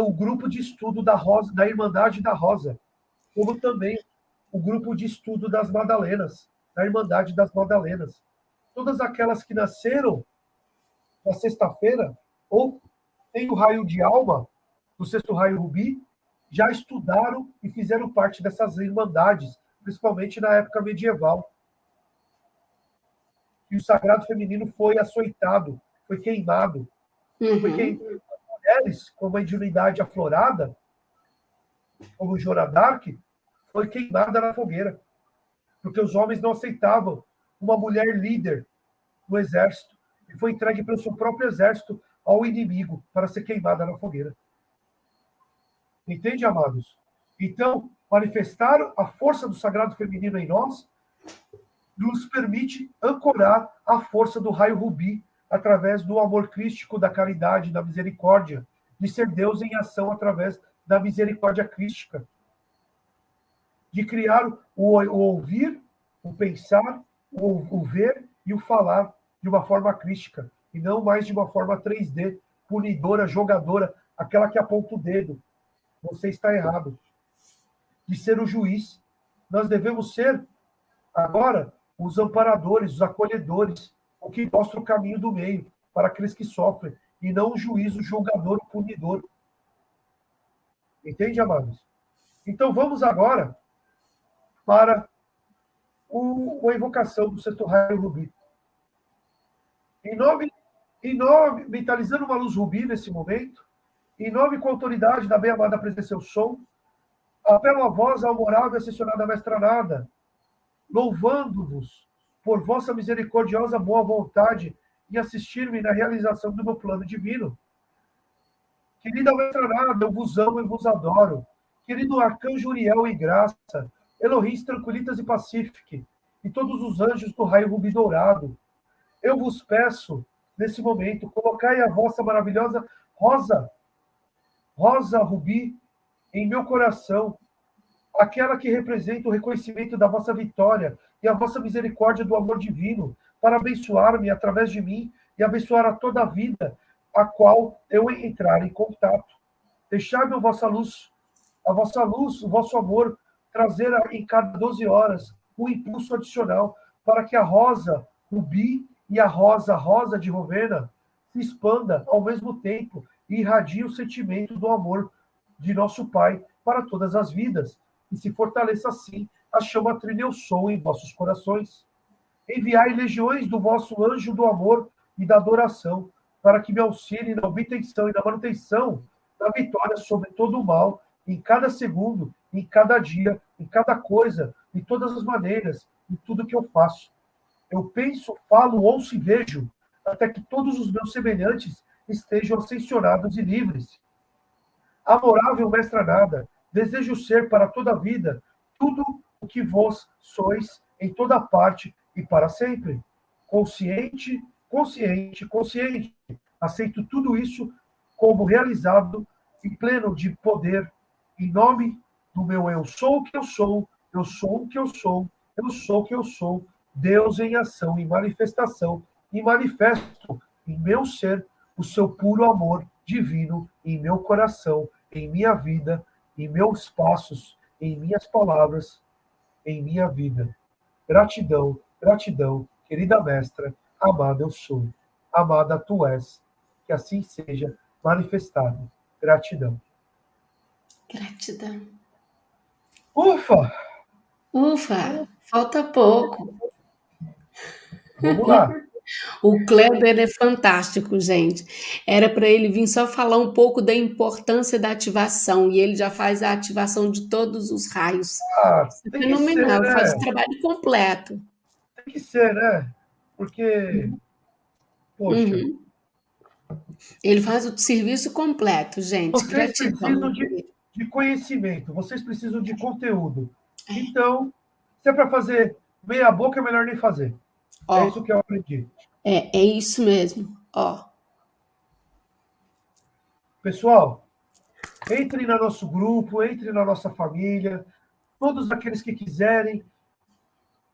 o grupo de estudo da Rosa, da Irmandade da Rosa, como também o grupo de estudo das Madalenas, da Irmandade das Madalenas. Todas aquelas que nasceram na sexta-feira, ou tem o raio de alma, do sexto raio rubi, já estudaram e fizeram parte dessas irmandades, principalmente na época medieval. E o sagrado feminino foi açoitado, foi queimado. Uhum. Porque mulheres, com uma individualidade aflorada, como Joradark, foi queimada na fogueira, porque os homens não aceitavam uma mulher líder no exército, e foi entregue pelo seu próprio exército ao inimigo para ser queimada na fogueira. Entende, amados? Então, manifestar a força do sagrado feminino em nós, nos permite ancorar a força do raio rubi através do amor crístico, da caridade, da misericórdia, de ser Deus em ação através da misericórdia crística, de criar o, o ouvir, o pensar, o, o ver e o falar de uma forma crística, e não mais de uma forma 3D, punidora, jogadora, aquela que aponta o dedo. Você está errado. De ser o juiz. Nós devemos ser, agora, os amparadores, os acolhedores, o que mostra o caminho do meio para aqueles que sofrem, e não o juiz, o julgador, o punidor. Entende, amados? Então vamos agora para o, a invocação do sexto raio rubi. Em nome, em nome, mentalizando uma luz rubi nesse momento, em nome com a autoridade da bem-amada presença eu sou, apelo a ao moral e assessionada mestra nada, louvando-vos por vossa misericordiosa boa vontade em assistir-me na realização do meu plano divino. Querida mestra nada, eu vos amo e vos adoro. Querido arcanjo Uriel e graça, Elohim, tranquilitas e pacífique, e todos os anjos do raio rubi dourado, eu vos peço, nesse momento, colocai a vossa maravilhosa rosa, rosa rubi, em meu coração, aquela que representa o reconhecimento da vossa vitória e a vossa misericórdia do amor divino, para abençoar-me através de mim e abençoar a toda a vida a qual eu entrar em contato. Deixai-me a vossa luz, a vossa luz, o vosso amor, trazer em cada 12 horas um impulso adicional para que a rosa rubi e a rosa rosa de Rovena se expanda ao mesmo tempo e irradie o sentimento do amor de nosso Pai para todas as vidas, e se fortaleça assim a chama trilha sou em vossos corações. Enviai legiões do vosso anjo do amor e da adoração, para que me auxilie na obtenção e na manutenção da vitória sobre todo o mal, em cada segundo, em cada dia, em cada coisa, de todas as maneiras, em tudo que eu faço. Eu penso, falo, ouço e vejo, até que todos os meus semelhantes estejam ascensionados e livres. Amorável mestra nada, desejo ser para toda a vida tudo o que vós sois em toda parte e para sempre. Consciente, consciente, consciente. Aceito tudo isso como realizado e pleno de poder, em nome do meu eu sou o que eu sou, eu sou o que eu sou, eu sou o que eu sou, Deus em ação, em manifestação, e manifesto em meu ser o seu puro amor divino em meu coração, em minha vida, em meus passos, em minhas palavras, em minha vida. Gratidão, gratidão, querida mestra, amada eu sou, amada tu és, que assim seja manifestado. Gratidão. Gratidão. Ufa! Ufa, falta pouco. Vamos lá. <laughs> O Kleber é fantástico, gente. Era para ele vir só falar um pouco da importância da ativação, e ele já faz a ativação de todos os raios. Ah, é fenomenal, ser, né? faz o trabalho completo. Tem que ser, né? Porque, poxa, Uhum. Ele faz o serviço completo, gente. vocês Gratidão. precisam de, de conhecimento, vocês precisam de conteúdo. Então, se é para fazer meia boca, é melhor nem fazer. Ó, É isso que eu aprendi. é, é isso mesmo. Ó, Pessoal, entre no nosso grupo, entre na nossa família, todos aqueles que quiserem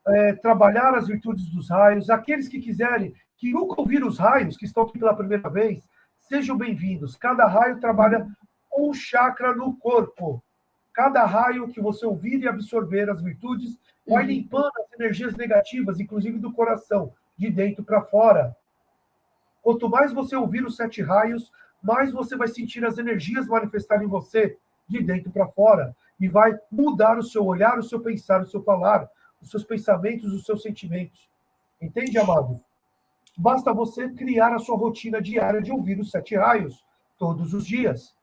é, trabalhar as virtudes dos raios, aqueles que quiserem, que nunca ouviram os raios, que estão aqui pela primeira vez, sejam bem-vindos. Cada raio trabalha um chakra no corpo. Cada raio que você ouvir e absorver as virtudes vai Uhum. limpando as energias negativas, inclusive do coração, de dentro para fora. Quanto mais você ouvir os sete raios, mais você vai sentir as energias manifestarem em você, de dentro para fora. E vai mudar o seu olhar, o seu pensar, o seu falar, os seus pensamentos, os seus sentimentos. Entende, amado? Basta você criar a sua rotina diária de ouvir os sete raios todos os dias.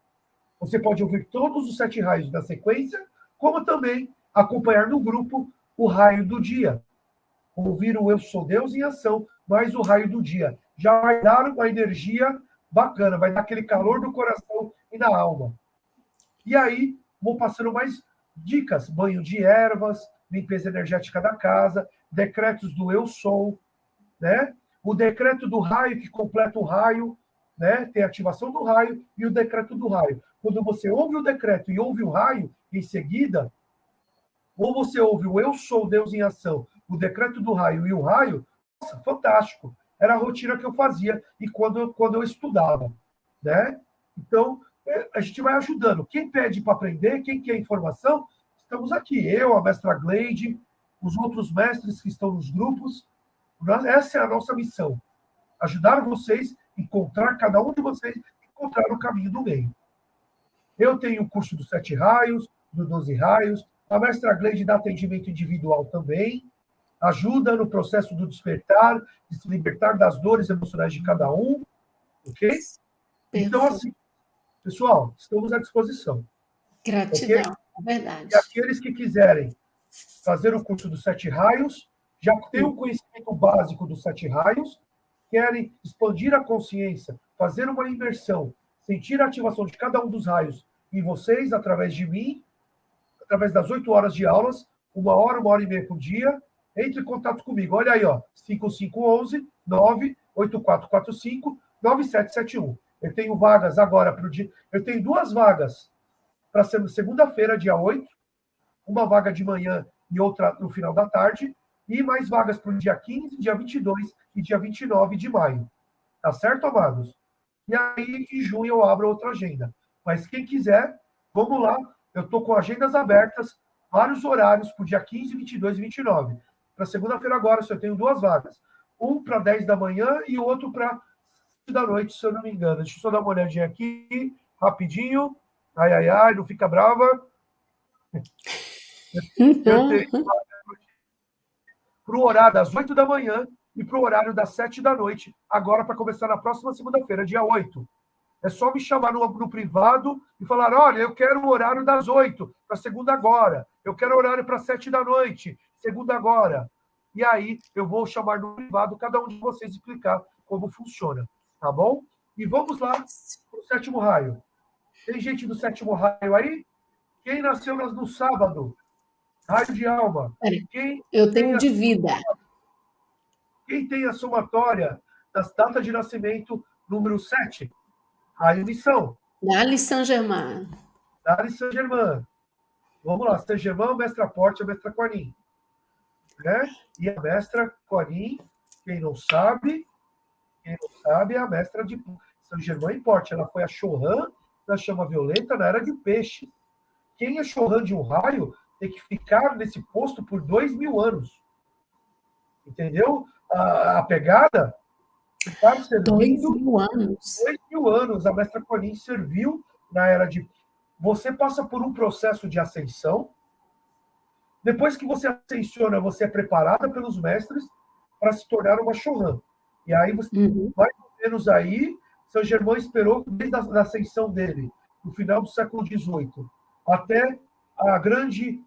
Você pode ouvir todos os sete raios na sequência, como também acompanhar no grupo o raio do dia. Ouvir o Eu Sou Deus em ação, mais o raio do dia. Já vai dar uma energia bacana, vai dar aquele calor no coração e na alma. E aí, vou passando mais dicas, banho de ervas, limpeza energética da casa, decretos do eu sou, né? O decreto do raio que completa o raio, né? Tem a ativação do raio e o decreto do raio. Quando você ouve o decreto e ouve o raio em seguida, ou você ouve o eu sou Deus em ação, o decreto do raio e o raio, nossa, fantástico. Era a rotina que eu fazia e quando, quando eu estudava, né? Então, é, a gente vai ajudando. Quem pede para aprender, quem quer informação, estamos aqui. Eu, a mestra Gleide, os outros mestres que estão nos grupos. Essa é a nossa missão. Ajudar vocês, encontrar cada um de vocês, encontrar o caminho do meio. Eu tenho o curso dos sete raios, do 12 raios. A mestra Gleide dá atendimento individual também. Ajuda no processo do despertar, de se libertar das dores emocionais de cada um. Ok? Então, assim, pessoal, estamos à disposição. Gratidão, okay? é verdade. E aqueles que quiserem fazer o curso dos sete raios, já têm o conhecimento básico dos sete raios, querem expandir a consciência, fazer uma imersão, sentir a ativação de cada um dos raios em vocês, através de mim, através das oito horas de aulas, uma hora, uma hora e meia por dia, entre em contato comigo. Olha aí, ó, 5511 98445 9771. Eu tenho vagas agora para o dia. Eu tenho duas vagas para segunda-feira, dia 8, uma vaga de manhã e outra no final da tarde, e mais vagas para o dia 15, dia 22 e dia 29 de maio. Tá certo, amados? E aí, em junho, eu abro outra agenda. Mas quem quiser, vamos lá. Eu estou com agendas abertas, vários horários para o dia 15, 22 e 29. Para segunda-feira agora, eu tenho duas vagas. Um para 10 da manhã e outro para da noite, se eu não me engano. Deixa eu só dar uma olhadinha aqui, rapidinho. Ai, ai, ai, não fica brava. <laughs> para o horário das 8 da manhã e para o horário das 7 da noite, agora para começar na próxima segunda-feira, dia 8. É só me chamar no, no, privado e falar: olha, eu quero o horário das 8, para segunda agora. Eu quero horário para 7 da noite, segunda agora. E aí eu vou chamar no privado cada um de vocês explicar como funciona. Tá bom? E vamos lá para o sétimo raio. Tem gente do sétimo raio aí? Quem nasceu no sábado? Raio de alma. Quem eu tenho de vida. Quem tem a somatória das datas de nascimento número 7? Raio missão. Dali Saint-Germain. Dali Saint-Germain. Vamos lá, Saint-Germain, mestra Porte, a mestra Corim. Né? E a mestra Corim, quem não sabe, quem não sabe, é a mestra de Saint-Germain Porte. Ela foi a Chorran da chama violeta na era de peixe. Quem é Chorran de um raio tem que ficar nesse posto por dois mil anos. Entendeu? A, a pegada. Servindo dois mil anos. Dois mil anos. A mestra Conin serviu na era de. Você passa por um processo de ascensão. Depois que você ascensiona, você é preparada pelos mestres para se tornar uma Choran. E aí, você, uhum. mais ou menos aí, São Germão esperou desde a ascensão dele, no final do século XVIII, até a grande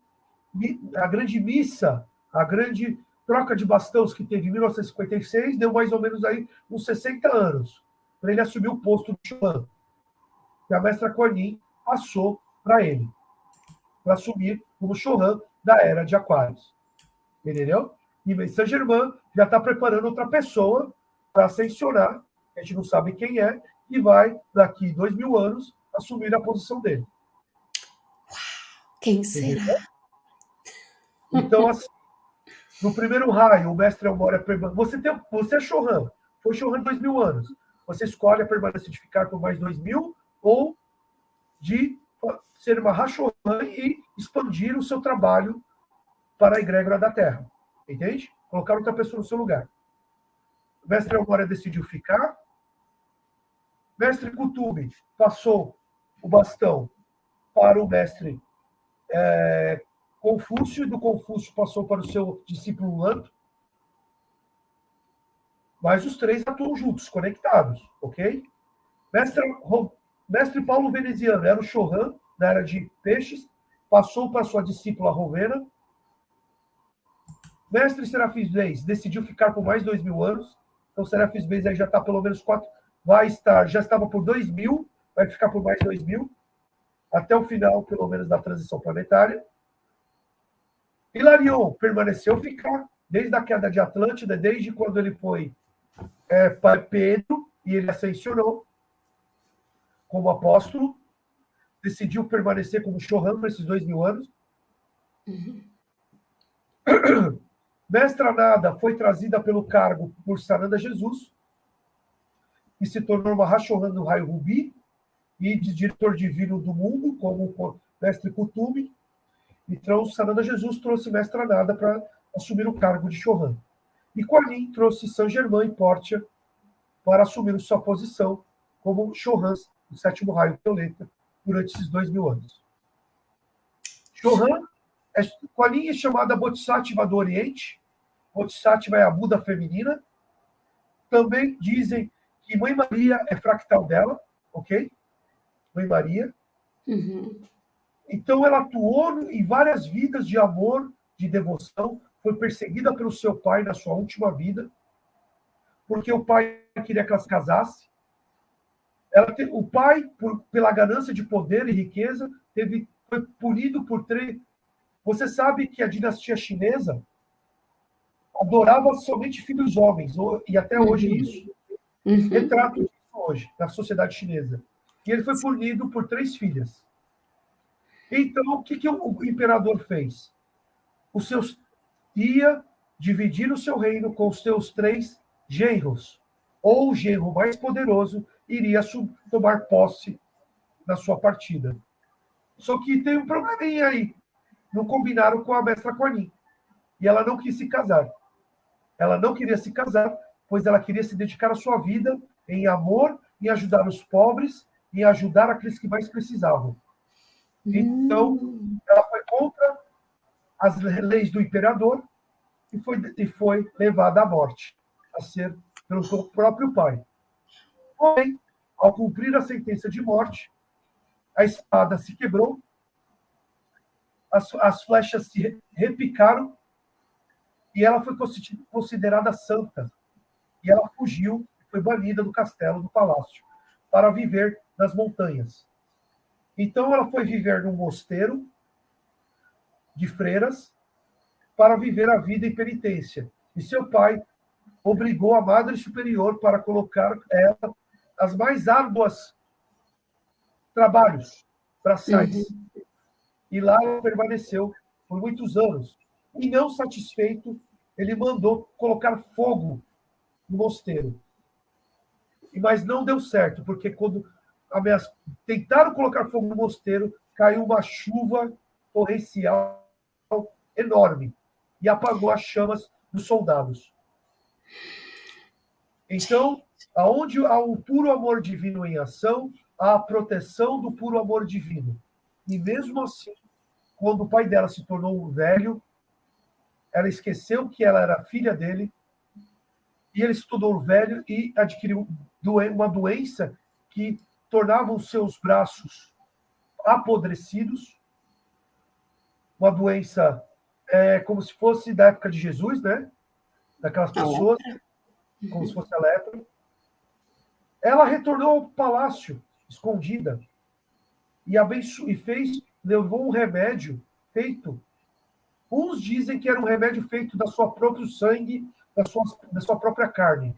a grande missa, a grande troca de bastões que teve em 1956, deu mais ou menos aí uns 60 anos, para ele assumir o posto de Chuan, que a mestra Cornin passou para ele, para assumir como Chohan da era de Aquários. Entendeu? E Saint-Germain já está preparando outra pessoa para ascensionar, a gente não sabe quem é, e vai, daqui dois mil anos, assumir a posição dele. Quem será? Entendeu? Então, assim, no primeiro raio, o mestre Elmore. Você, tem, você é Chohan, foi Chohan dois mil anos. Você escolhe a permanência de ficar por mais dois mil ou de ser uma Rachohan e expandir o seu trabalho para a egrégora da Terra. Entende? Colocar outra pessoa no seu lugar. O mestre Elmore decidiu ficar. Mestre Kutube passou o bastão para o mestre é, Confúcio, e do Confúcio passou para o seu discípulo Lanto. Mas os três atuam juntos, conectados, ok? Mestre, Mestre Paulo Veneziano era o Chohan, na era de peixes, passou para sua discípula Rovena. Mestre Serafis Reis decidiu ficar por mais dois mil anos. Então, Serafis Reis aí já está pelo menos quatro. Vai estar, já estava por dois mil, vai ficar por mais dois mil, até o final, pelo menos, da transição planetária Hilarion permaneceu ficar desde a queda de Atlântida, desde quando ele foi é, para Pedro e ele ascensionou como apóstolo, decidiu permanecer como Chohan por esses dois mil anos. Uhum. Mestra Nada foi trazida pelo cargo por Sananda Jesus, e se tornou uma Rachohan do Raio Rubi, e de diretor divino do mundo, como mestre Kutume. Então, Sananda Jesus trouxe Mestra Nada para assumir o cargo de Chohan. E Kuan trouxe Saint Germain e Portia para assumir sua posição como Chohan do sétimo raio violeta durante esses dois mil anos. Chohan, é, é chamada Bodhisattva do Oriente, Bodhisattva é a Buda feminina. Também dizem que Mãe Maria é fractal dela, ok? Mãe Maria. Uhum. Então ela atuou em várias vidas de amor, de devoção, foi perseguida pelo seu pai na sua última vida, porque o pai queria que ela se casasse. Ela o pai, por, pela ganância de poder e riqueza, teve, foi punido por três. Você sabe que a dinastia chinesa adorava somente filhos homens, e até hoje uhum. isso. Uhum. Retrato hoje, na sociedade chinesa. E ele foi punido por três filhas. Então, o que, que o imperador fez? Os seus ia dividir o seu reino com os seus três genros, ou o genro mais poderoso iria tomar posse na sua partida. Só que tem um probleminha aí. Não combinaram com a mestra Cornin. E ela não quis se casar. Ela não queria se casar, pois ela queria se dedicar a sua vida em amor, em ajudar os pobres, em ajudar aqueles que mais precisavam. Então, hum. ela foi contra as leis do imperador e foi, e foi levada à morte, a ser pelo seu próprio pai. Porém, ao cumprir a sentença de morte, a espada se quebrou, as, as flechas se repicaram e ela foi considerada santa. E ela fugiu, foi banida do castelo, do palácio, para viver nas montanhas. Então ela foi viver num mosteiro de freiras para viver a vida em penitência. E seu pai obrigou a Madre Superior para colocar ela as mais árduas trabalhos braçais. Uhum. E lá ela permaneceu por muitos anos, e não satisfeito, ele mandou colocar fogo no mosteiro. Mas não deu certo, porque quando tentaram colocar fogo no mosteiro, caiu uma chuva torrencial enorme e apagou as chamas dos soldados. Então, aonde há o puro amor divino em ação, há a proteção do puro amor divino. E mesmo assim, quando o pai dela se tornou velho, ela esqueceu que ela era filha dele, e ele se tornou velho e adquiriu uma doença que tornava os seus braços apodrecidos, uma doença é, como se fosse da época de Jesus, né? Daquelas pessoas, como se fosse a lepra. Ela retornou ao palácio, escondida, e, abenço... e fez, levou um remédio feito Uns dizem que era um remédio feito da sua próprio sangue, da sua, da sua própria carne.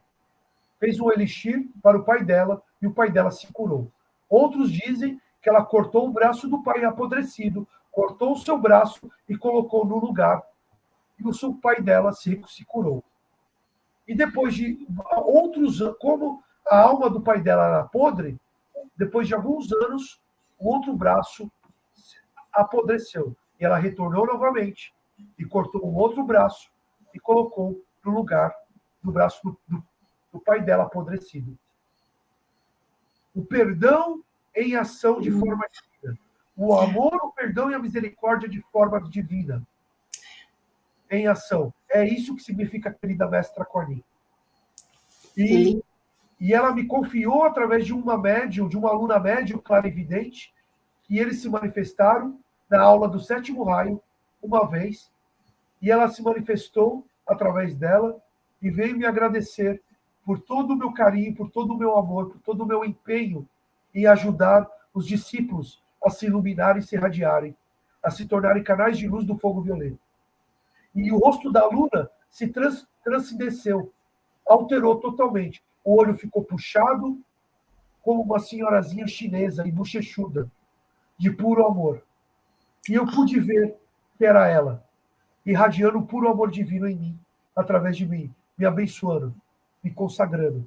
Fez um elixir para o pai dela e o pai dela se curou. Outros dizem que ela cortou o braço do pai apodrecido, cortou o seu braço e colocou no lugar. E o pai dela se, se curou. E depois de outros como a alma do pai dela era podre, depois de alguns anos, o outro braço apodreceu. E ela retornou novamente e cortou um outro braço e colocou no lugar do braço do, do, do pai dela apodrecido. O perdão em ação de forma divina. O amor, o perdão e a misericórdia de forma divina. Em ação. É isso que significa querida mestra Cornin. E, e ela me confiou através de uma médium, de uma aluna médium clarividente, que eles se manifestaram na aula do sétimo raio, uma vez, e ela se manifestou através dela e veio me agradecer por todo o meu carinho, por todo o meu amor, por todo o meu empenho em ajudar os discípulos a se iluminarem se irradiarem, a se tornarem canais de luz do fogo violeta. E o rosto da aluna se trans, transcendeceu, alterou totalmente. O olho ficou puxado, como uma senhorazinha chinesa e bochechuda, de puro amor. E eu pude ver que era ela, irradiando o puro amor divino em mim, através de mim, me abençoando, me consagrando.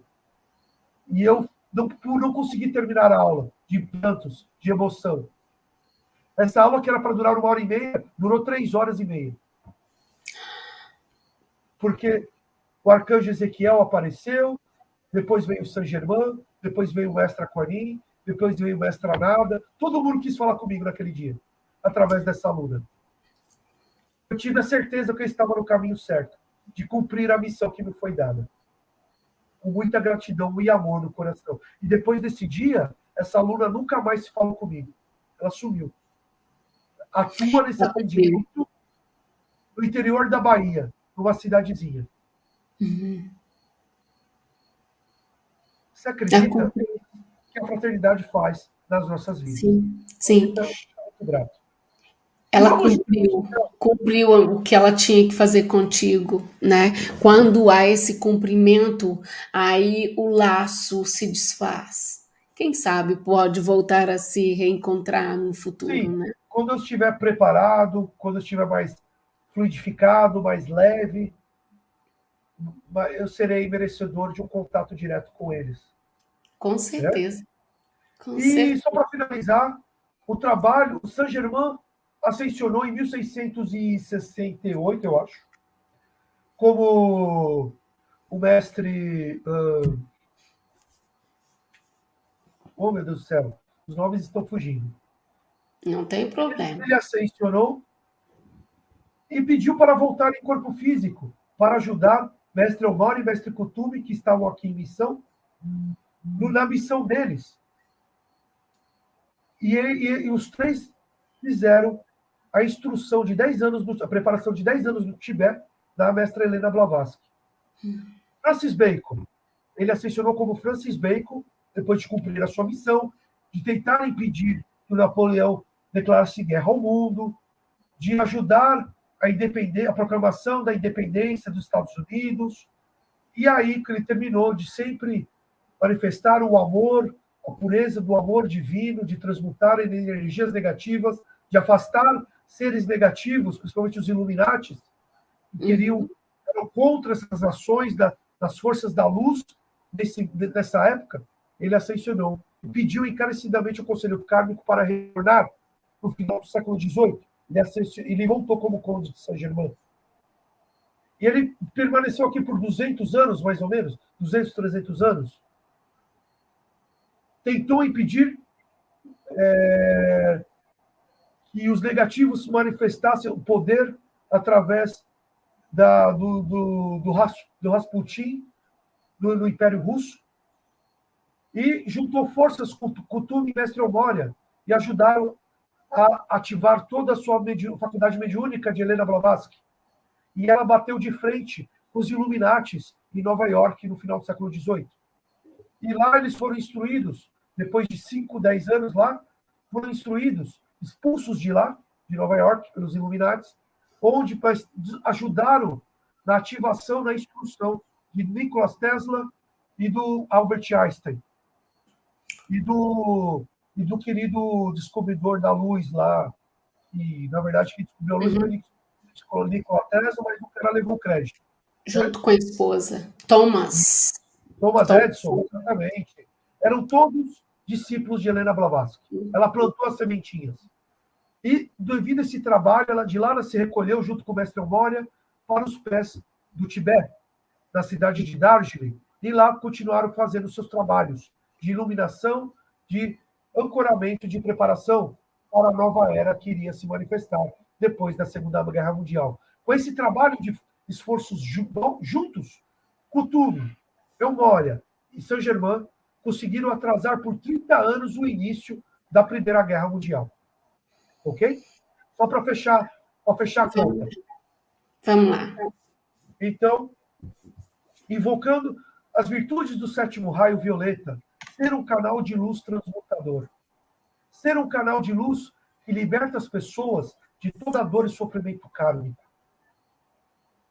E eu, não, não conseguir terminar a aula, de prantos, de emoção. Essa aula que era para durar uma hora e meia, durou três horas e meia. Porque o arcanjo Ezequiel apareceu, depois veio o Saint Germain, depois veio o mestre Aquarim, depois veio o mestre Nada. Todo mundo quis falar comigo naquele dia, através dessa aluna. Eu tive a certeza que eu estava no caminho certo, de cumprir a missão que me foi dada. Com muita gratidão e amor no coração. E depois desse dia, essa aluna nunca mais se falou comigo. Ela sumiu. Atua nesse atendimento no interior da Bahia, numa cidadezinha. Uhum. Você acredita que a fraternidade faz nas nossas vidas? Sim, sim. Então, muito grato. Ela cumpriu, cumpriu o que ela tinha que fazer contigo, né? Quando há esse cumprimento, aí o laço se desfaz. Quem sabe pode voltar a se reencontrar no futuro, Sim, né? Quando eu estiver preparado, quando eu estiver mais fluidificado, mais leve, eu serei merecedor de um contato direto com eles. Com certeza. Com e certeza. só para finalizar, o trabalho, o Saint-Germain ascensionou em 1668, eu acho, como o mestre. Uh... Oh, meu Deus do céu, os nomes estão fugindo. Não tem problema. Ele ascensionou e pediu para voltar em corpo físico, para ajudar mestre Omar e mestre Kutume, que estavam aqui em missão, na missão deles. E, e, e, os três fizeram a instrução de 10 anos, a preparação de 10 anos no Tibete, da mestra Helena Blavatsky. Francis Bacon, ele ascensionou como Francis Bacon, depois de cumprir a sua missão, de tentar impedir que o Napoleão declarasse guerra ao mundo, de ajudar a, a proclamação da independência dos Estados Unidos, e aí que ele terminou de sempre manifestar o amor, a pureza do amor divino, de transmutar energias negativas, de afastar seres negativos, principalmente os Illuminatis, que queriam eram contra essas ações da, das forças da luz nesse, nessa época, ele ascensionou e pediu encarecidamente ao Conselho Kármico para retornar no final do século XVIII. Ele, ele voltou como conde de Saint-Germain. E ele permaneceu aqui por 200 anos, mais ou menos, 200, 300 anos. Tentou impedir é, que os negativos manifestassem o poder através da, do, do, do, do Rasputin, do, do, Império Russo, e juntou forças com Kutum e Mestre Omória, e ajudaram a ativar toda a sua medi faculdade mediúnica de Helena Blavatsky. E ela bateu de frente com os Illuminatis em Nova York no final do século XVIII. E lá eles foram instruídos, depois de 5, 10 anos lá, foram instruídos, expulsos de lá, de Nova York, pelos Illuminatis, onde ajudaram na ativação, na instrução de Nikola Tesla e do Albert Einstein. E do e do querido descobridor da luz lá, que na verdade quem descobriu a luz uhum. foi Nikola Tesla, mas o cara levou crédito. Junto com a esposa, Thomas. Thomas, Thomas. Edison, exatamente. Eram todos discípulos de Helena Blavatsky. Ela plantou as sementinhas. E, devido a esse trabalho, ela de lá ela se recolheu junto com o mestre Moria para os pés do Tibete, na cidade de Darjeeling, e lá continuaram fazendo seus trabalhos de iluminação, de ancoramento de preparação para a nova era que iria se manifestar depois da Segunda Guerra Mundial. Com esse trabalho de esforços juntos, Couture, Eumória e Saint-Germain conseguiram atrasar por 30 anos o início da Primeira Guerra Mundial. Ok? Só para fechar, para fechar a conta. Vamos lá. Então, invocando as virtudes do sétimo raio violeta, ser um canal de luz transmutador. Ser um canal de luz que liberta as pessoas de toda dor e sofrimento kármico.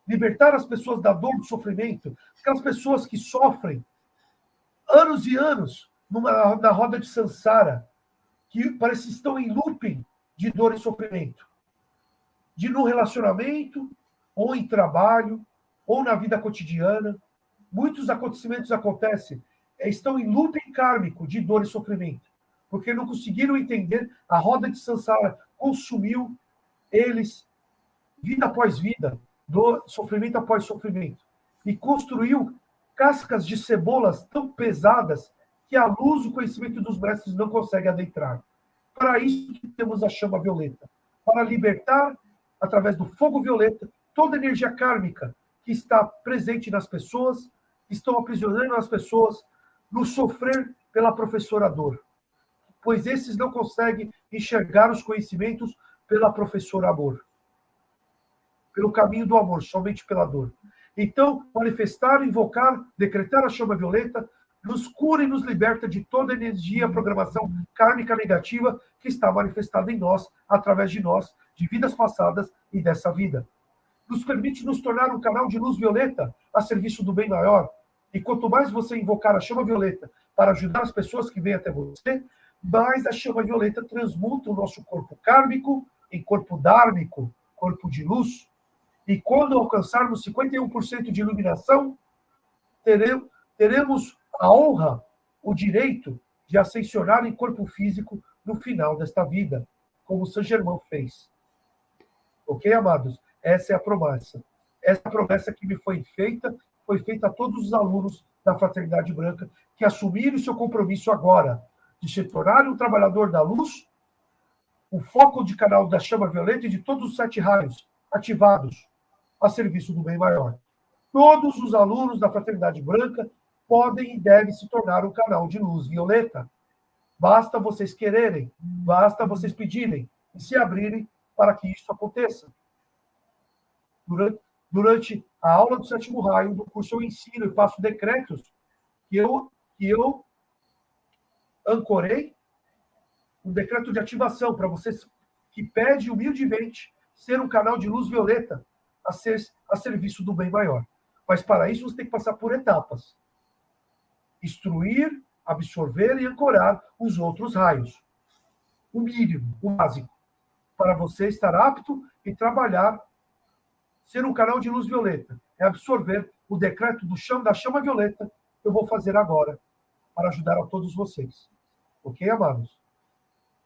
libertar as pessoas da dor, do sofrimento, aquelas pessoas que sofrem anos e anos numa, na roda de Sansara, que parece que estão em looping de dor e sofrimento. De no relacionamento, ou em trabalho, ou na vida cotidiana. Muitos acontecimentos acontecem, é, estão em looping kármico de dor e sofrimento, porque não conseguiram entender, a roda de Sansara consumiu eles vida após vida, do sofrimento após sofrimento, e construiu cascas de cebolas tão pesadas que a luz, o conhecimento dos mestres não consegue adentrar. Para isso que temos a chama violeta, para libertar, através do fogo violeta, toda a energia kármica que está presente nas pessoas, que estão aprisionando as pessoas no sofrer pela professora dor. Pois esses não conseguem enxergar os conhecimentos pela professora amor. Pelo caminho do amor, somente pela dor. Então, manifestar, invocar, decretar a chama violeta nos cura e nos liberta de toda energia, programação kármica negativa que está manifestada em nós, através de nós, de vidas passadas e dessa vida. Nos permite nos tornar um canal de luz violeta a serviço do bem maior. E quanto mais você invocar a chama violeta para ajudar as pessoas que vêm até você, mais a chama violeta transmuta o nosso corpo kármico em corpo dármico, corpo de luz, e quando alcançarmos 51% de iluminação, teremos a honra, o direito de ascensionar em corpo físico no final desta vida, como São Germão fez. Ok, amados? Essa é a promessa. Essa promessa que me foi feita, foi feita a todos os alunos da Fraternidade Branca que assumiram o seu compromisso agora de se tornar um trabalhador da luz, o foco de canal da chama violeta e de todos os sete raios ativados a serviço do bem maior. Todos os alunos da Fraternidade Branca podem e devem se tornar um canal de luz violeta. Basta vocês quererem, basta vocês pedirem e se abrirem para que isso aconteça. Durante, durante a aula do sétimo raio, no curso eu ensino e faço decretos que eu, que eu ancorei um decreto de ativação para vocês que pede humildemente ser um canal de luz violeta a, ser, a serviço do bem maior. Mas para isso você tem que passar por etapas. Instruir, absorver e ancorar os outros raios. O mínimo, o básico, para você estar apto e trabalhar, ser um canal de luz violeta. É absorver o decreto do chão da chama violeta que eu vou fazer agora para ajudar a todos vocês. Ok, amados?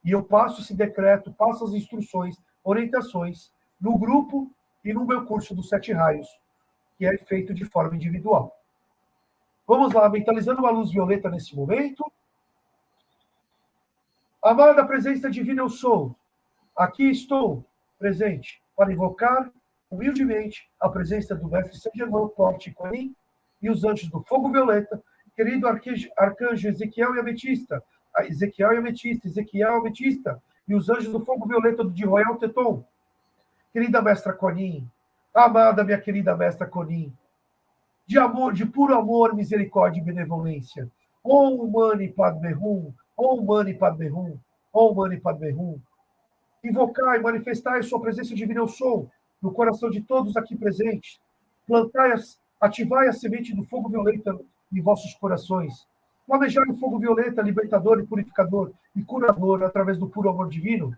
E eu passo esse decreto, passo as instruções, orientações no grupo e no meu curso dos Sete Raios, que é feito de forma individual. Vamos lá, mentalizando a luz violeta nesse momento. Amada presença divina, eu sou. Aqui estou, presente, para invocar humildemente a presença do Mestre São Germão Porte Corim e os anjos do fogo violeta, querido arcanjo Ezequiel e Ametista, Ezequiel e Ametista, Ezequiel e Ametista, e os anjos do fogo violeta de Royal Teton, querida mestra Conin, amada minha querida mestra Conin, de amor, de puro amor, misericórdia e benevolência. Om Mani Padme Hum, Om Mani Padme Hum, Om Mani Padme Hum. Invocai, manifestai a sua presença divina eu sou no coração de todos aqui presentes. Plantai, ativai a semente do fogo violeta em vossos corações. Planejai o fogo violeta, libertador e purificador e curador através do puro amor divino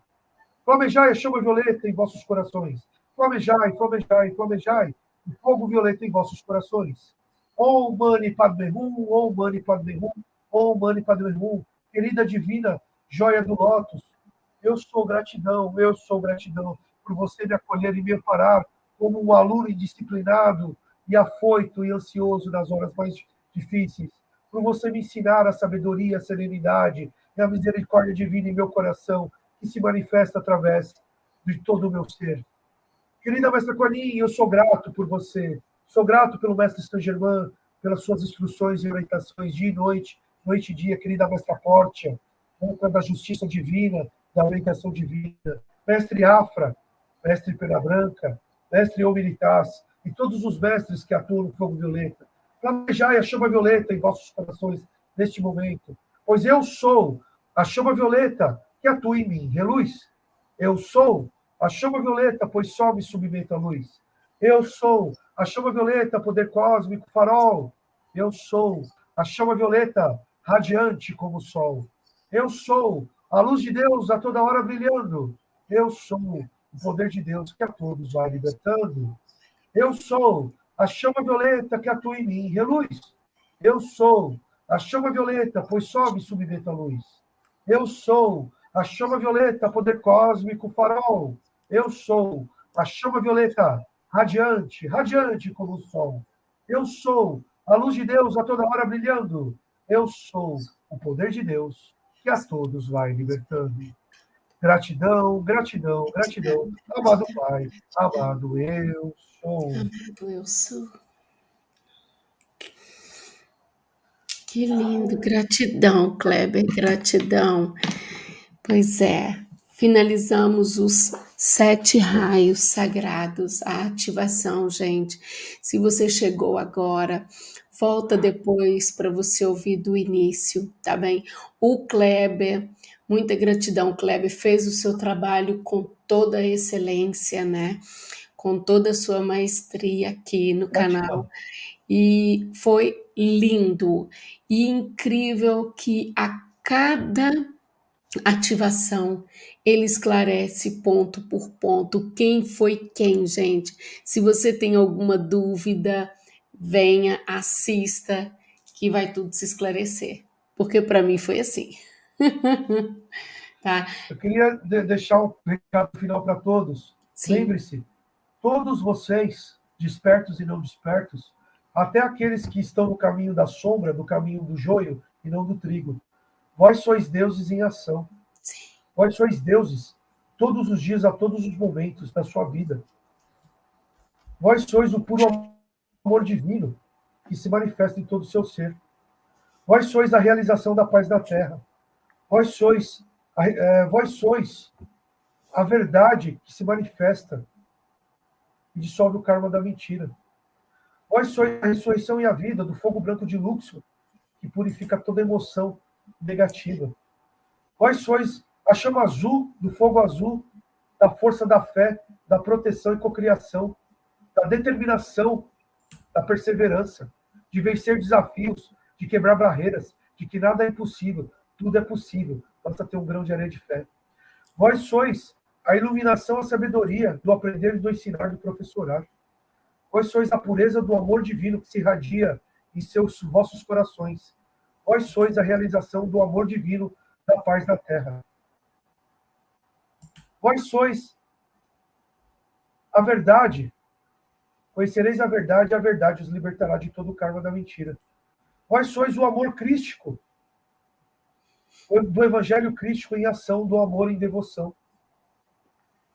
Flamejai a chama violeta em vossos corações. Flamejai, flamejai, flamejai o fogo violeta em vossos corações. Om Mani Padme Hum, Om Mani Padme Hum, Om Mani Padme Hum. Querida divina joia do lótus, eu sou gratidão, eu sou gratidão por você me acolher e me amparar como um aluno indisciplinado e afoito e ansioso nas horas mais difíceis, por você me ensinar a sabedoria, a serenidade e a misericórdia divina em meu coração, que se manifesta através de todo o meu ser. Querida Mestra Conin, eu sou grato por você. Sou grato pelo Mestre Saint Germain, pelas suas instruções e orientações dia e noite, noite e dia. Querida Mestra Mestra da Justiça Divina, da Orientação Divina. Mestre Afra, Mestre Pena Branca, Mestre Humilitas e todos os mestres que atuam no fogo violeta. Planejai a chama violeta em vossos corações neste momento, pois eu sou a chama violeta que atua em mim. Reluz. Eu sou a chama violeta, pois só me submeto à luz. Eu sou a chama violeta, poder cósmico, farol. Eu sou a chama violeta, radiante como o sol. Eu sou a luz de Deus a toda hora brilhando. Eu sou o poder de Deus que a todos vai libertando. Eu sou a chama violeta que atua em mim, reluz. Eu sou a chama violeta, pois sobe e submeta a luz. Eu sou a chama violeta, poder cósmico, farol. Eu sou a chama violeta, radiante, radiante como o sol. Eu sou a luz de Deus a toda hora brilhando. Eu sou o poder de Deus que a todos vai libertando. Gratidão, gratidão, gratidão. Amado Pai, amado eu sou. Amado eu sou. Que lindo, gratidão, Kleber, gratidão. Pois é, finalizamos os sete raios sagrados, a ativação, gente. Se você chegou agora, volta depois para você ouvir do início, tá bem? O Kleber, muita gratidão, Kleber, fez o seu trabalho com toda a excelência, né? Com toda a sua maestria aqui no canal. E foi lindo e incrível que a cada ativação ele esclarece ponto por ponto quem foi quem, gente. Se você tem alguma dúvida, venha, assista, que vai tudo se esclarecer. Porque para mim foi assim. <laughs> tá? Eu queria deixar um recado final para todos. Lembre-se, todos vocês, despertos e não despertos, até aqueles que estão no caminho da sombra, no caminho do joio e não do trigo. Vós sois deuses em ação. Sim. Vós sois deuses todos os dias, a todos os momentos da sua vida. Vós sois o puro amor divino que se manifesta em todo o seu ser. Vós sois a realização da paz da terra. Vós sois, é, vós sois a verdade que se manifesta e dissolve o karma da mentira. Vós sois a ressurreição e a vida do fogo branco de Luxor, que purifica toda emoção negativa. Vós sois a chama azul do fogo azul, da força da fé, da proteção e cocriação, da determinação, da perseverança, de vencer desafios, de quebrar barreiras, de que nada é impossível, tudo é possível, basta ter um grão de areia de fé. Vós sois a iluminação, a sabedoria do aprender, do ensinar, do professorar. Vós sois a pureza do amor divino que se irradia em seus vossos corações. Vós sois a realização do amor divino da paz na terra. Vós sois a verdade. Conhecereis a verdade, e a verdade os libertará de todo o karma da mentira. Vós sois o amor crístico, do evangelho crístico em ação, do amor em devoção.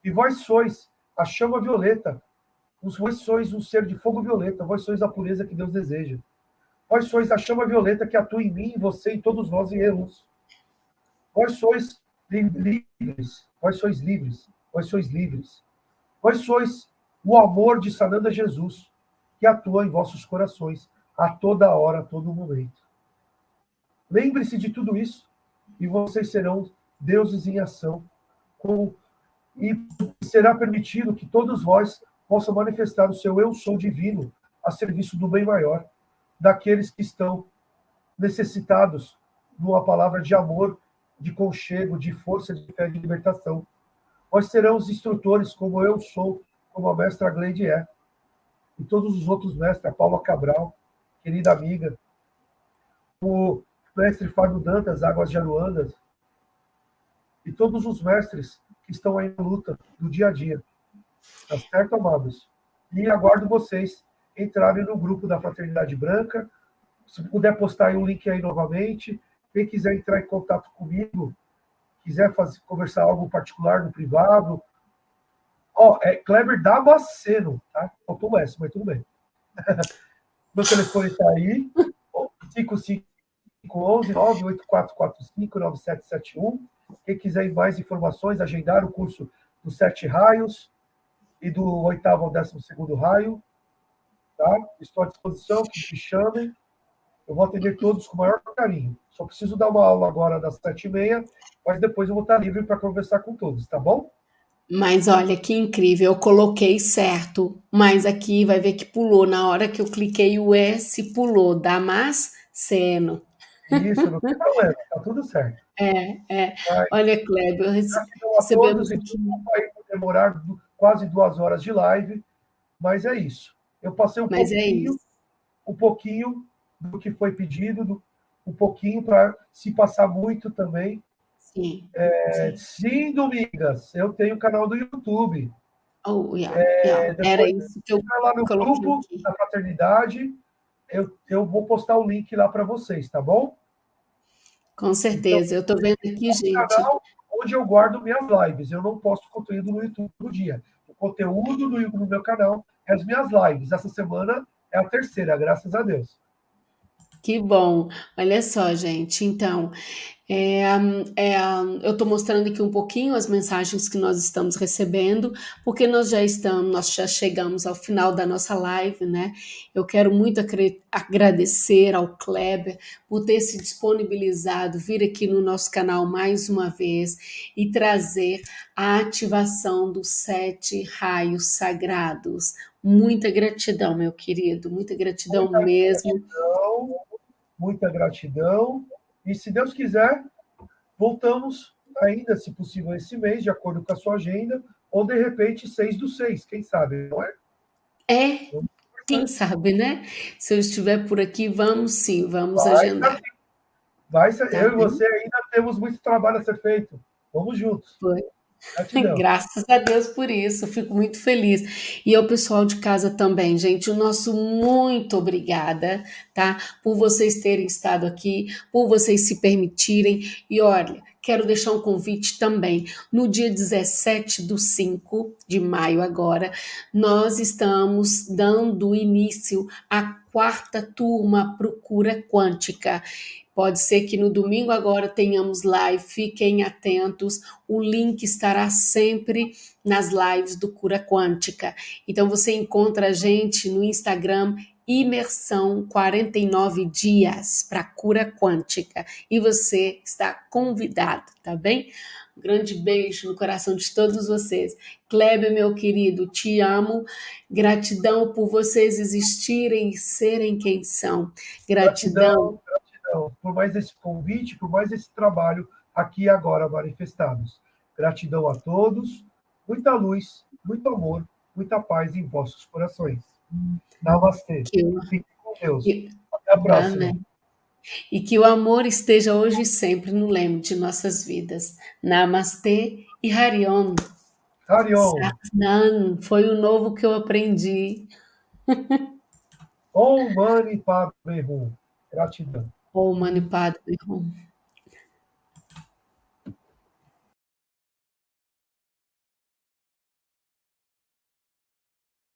E vós sois a chama violeta, Vós sois um ser de fogo violeta, vós sois a pureza que Deus deseja. Vós sois a chama violeta que atua em mim, em você e todos nós em erros. Vós sois livres, vós sois livres, vós sois livres. Vós sois o amor de Sananda Jesus, que atua em vossos corações a toda hora, a todo momento. Lembre-se de tudo isso e vocês serão deuses em ação. Com... E será permitido que todos vós possa manifestar o seu eu sou divino a serviço do bem maior, daqueles que estão necessitados de uma palavra de amor, de conchego, de força, de fé, de libertação. Nós seremos instrutores como eu sou, como a mestra Gleide é, e todos os outros mestres, a Paula Cabral, querida amiga, o mestre Fábio Dantas, Águas de Aruandas, e todos os mestres que estão aí na luta do dia a dia. Tá certo, amados? E aguardo vocês entrarem no grupo da Fraternidade Branca. Se puder postar aí um link aí novamente. Quem quiser entrar em contato comigo, quiser fazer, conversar algo particular no privado. Ó, é Kleber Damasceno, tá? Faltou o S, mas tudo bem. <laughs> Meu telefone está aí, 5511 98445 9771. Quem quiser mais informações, agendar o curso dos Sete Raios, e do oitavo ao décimo segundo raio. Tá? Estou à disposição, que me chamem. Eu vou atender todos com o maior carinho. Só preciso dar uma aula agora das sete e meia, mas depois eu vou estar livre para conversar com todos, tá bom? Mas olha que incrível, eu coloquei certo, mas aqui vai ver que pulou. Na hora que eu cliquei o S, pulou. Damasceno. Isso, não tem problema, tá tudo certo. <laughs> É, é. Vai. Olha, Kleber, rece a todos recebemos aqui por demorar quase 2 horas de live, mas é isso. Eu passei um Mas é pouquinho isso. um pouquinho do que foi pedido, do um pouquinho para se passar muito também. Sim, Eh, sim. sim, Domingas, eu tenho canal do YouTube. Oh, yeah, yeah. Eh, Era isso que eu lá no grupo aqui. da fraternidade, eu eu vou postar o link lá para vocês, tá bom? Com Então, certeza, eu tô vendo aqui, é um gente canal onde eu guardo minhas lives, eu não posto conteúdo no YouTube todo dia. O conteúdo no meu canal é as minhas lives. Essa semana é a 3ª, graças a Deus. Que bom. Olha só, gente, então, eh, eh, eu tô mostrando aqui um pouquinho as mensagens que nós estamos recebendo, porque nós já estamos nós já chegamos ao final da nossa live, né. Eu quero muito agradecer ao Kleber por ter se disponibilizado, vir aqui no nosso canal mais uma vez e trazer a ativação dos 7 raios sagrados. Muita gratidão, meu querido, muita gratidão Muita mesmo. gratidão, muita gratidão. E se Deus quiser, voltamos ainda, se possível, esse mês, de acordo com a sua agenda, ou de repente 6/6, quem sabe, não é? É, quem sabe, né. Se eu estiver por aqui, vamos sim, vamos Vai agendar. Vai ser Tá eu e bem? você ainda temos muito trabalho a ser feito. Vamos juntos. Foi. Gratidão. <laughs> Graças a Deus por isso, fico muito feliz. E ao pessoal de casa também, gente, o nosso muito obrigada, tá, por vocês terem estado aqui, por vocês se permitirem. E olha, quero deixar um convite também, no dia 17/5 de maio agora, nós estamos dando início à 4ª turma para o Cura Quântica. Pode ser que no domingo agora tenhamos live, fiquem atentos, o link estará sempre nas lives do Cura Quântica. Então você encontra a gente no Instagram, imersão 49 dias pra cura quântica, e você está convidado, tá bem? Um grande beijo no coração de todos vocês. Kleber, meu querido, te amo, gratidão por vocês existirem e serem quem são. Gratidão. Gratidão, gratidão por mais esse convite, por mais esse trabalho aqui e agora manifestados. Gratidão a todos, muita luz, muito amor, muita paz em vossos corações. Namastê. Que o Fiquem com Deus. que Até a próxima. amém. E que o amor esteja hoje e sempre no leme de nossas vidas. Namastê e Hariom. Hariom. Satnam, foi o novo que eu aprendi. <laughs> Om Mani Padme Hum. Gratidão. Om Mani Padme Hum.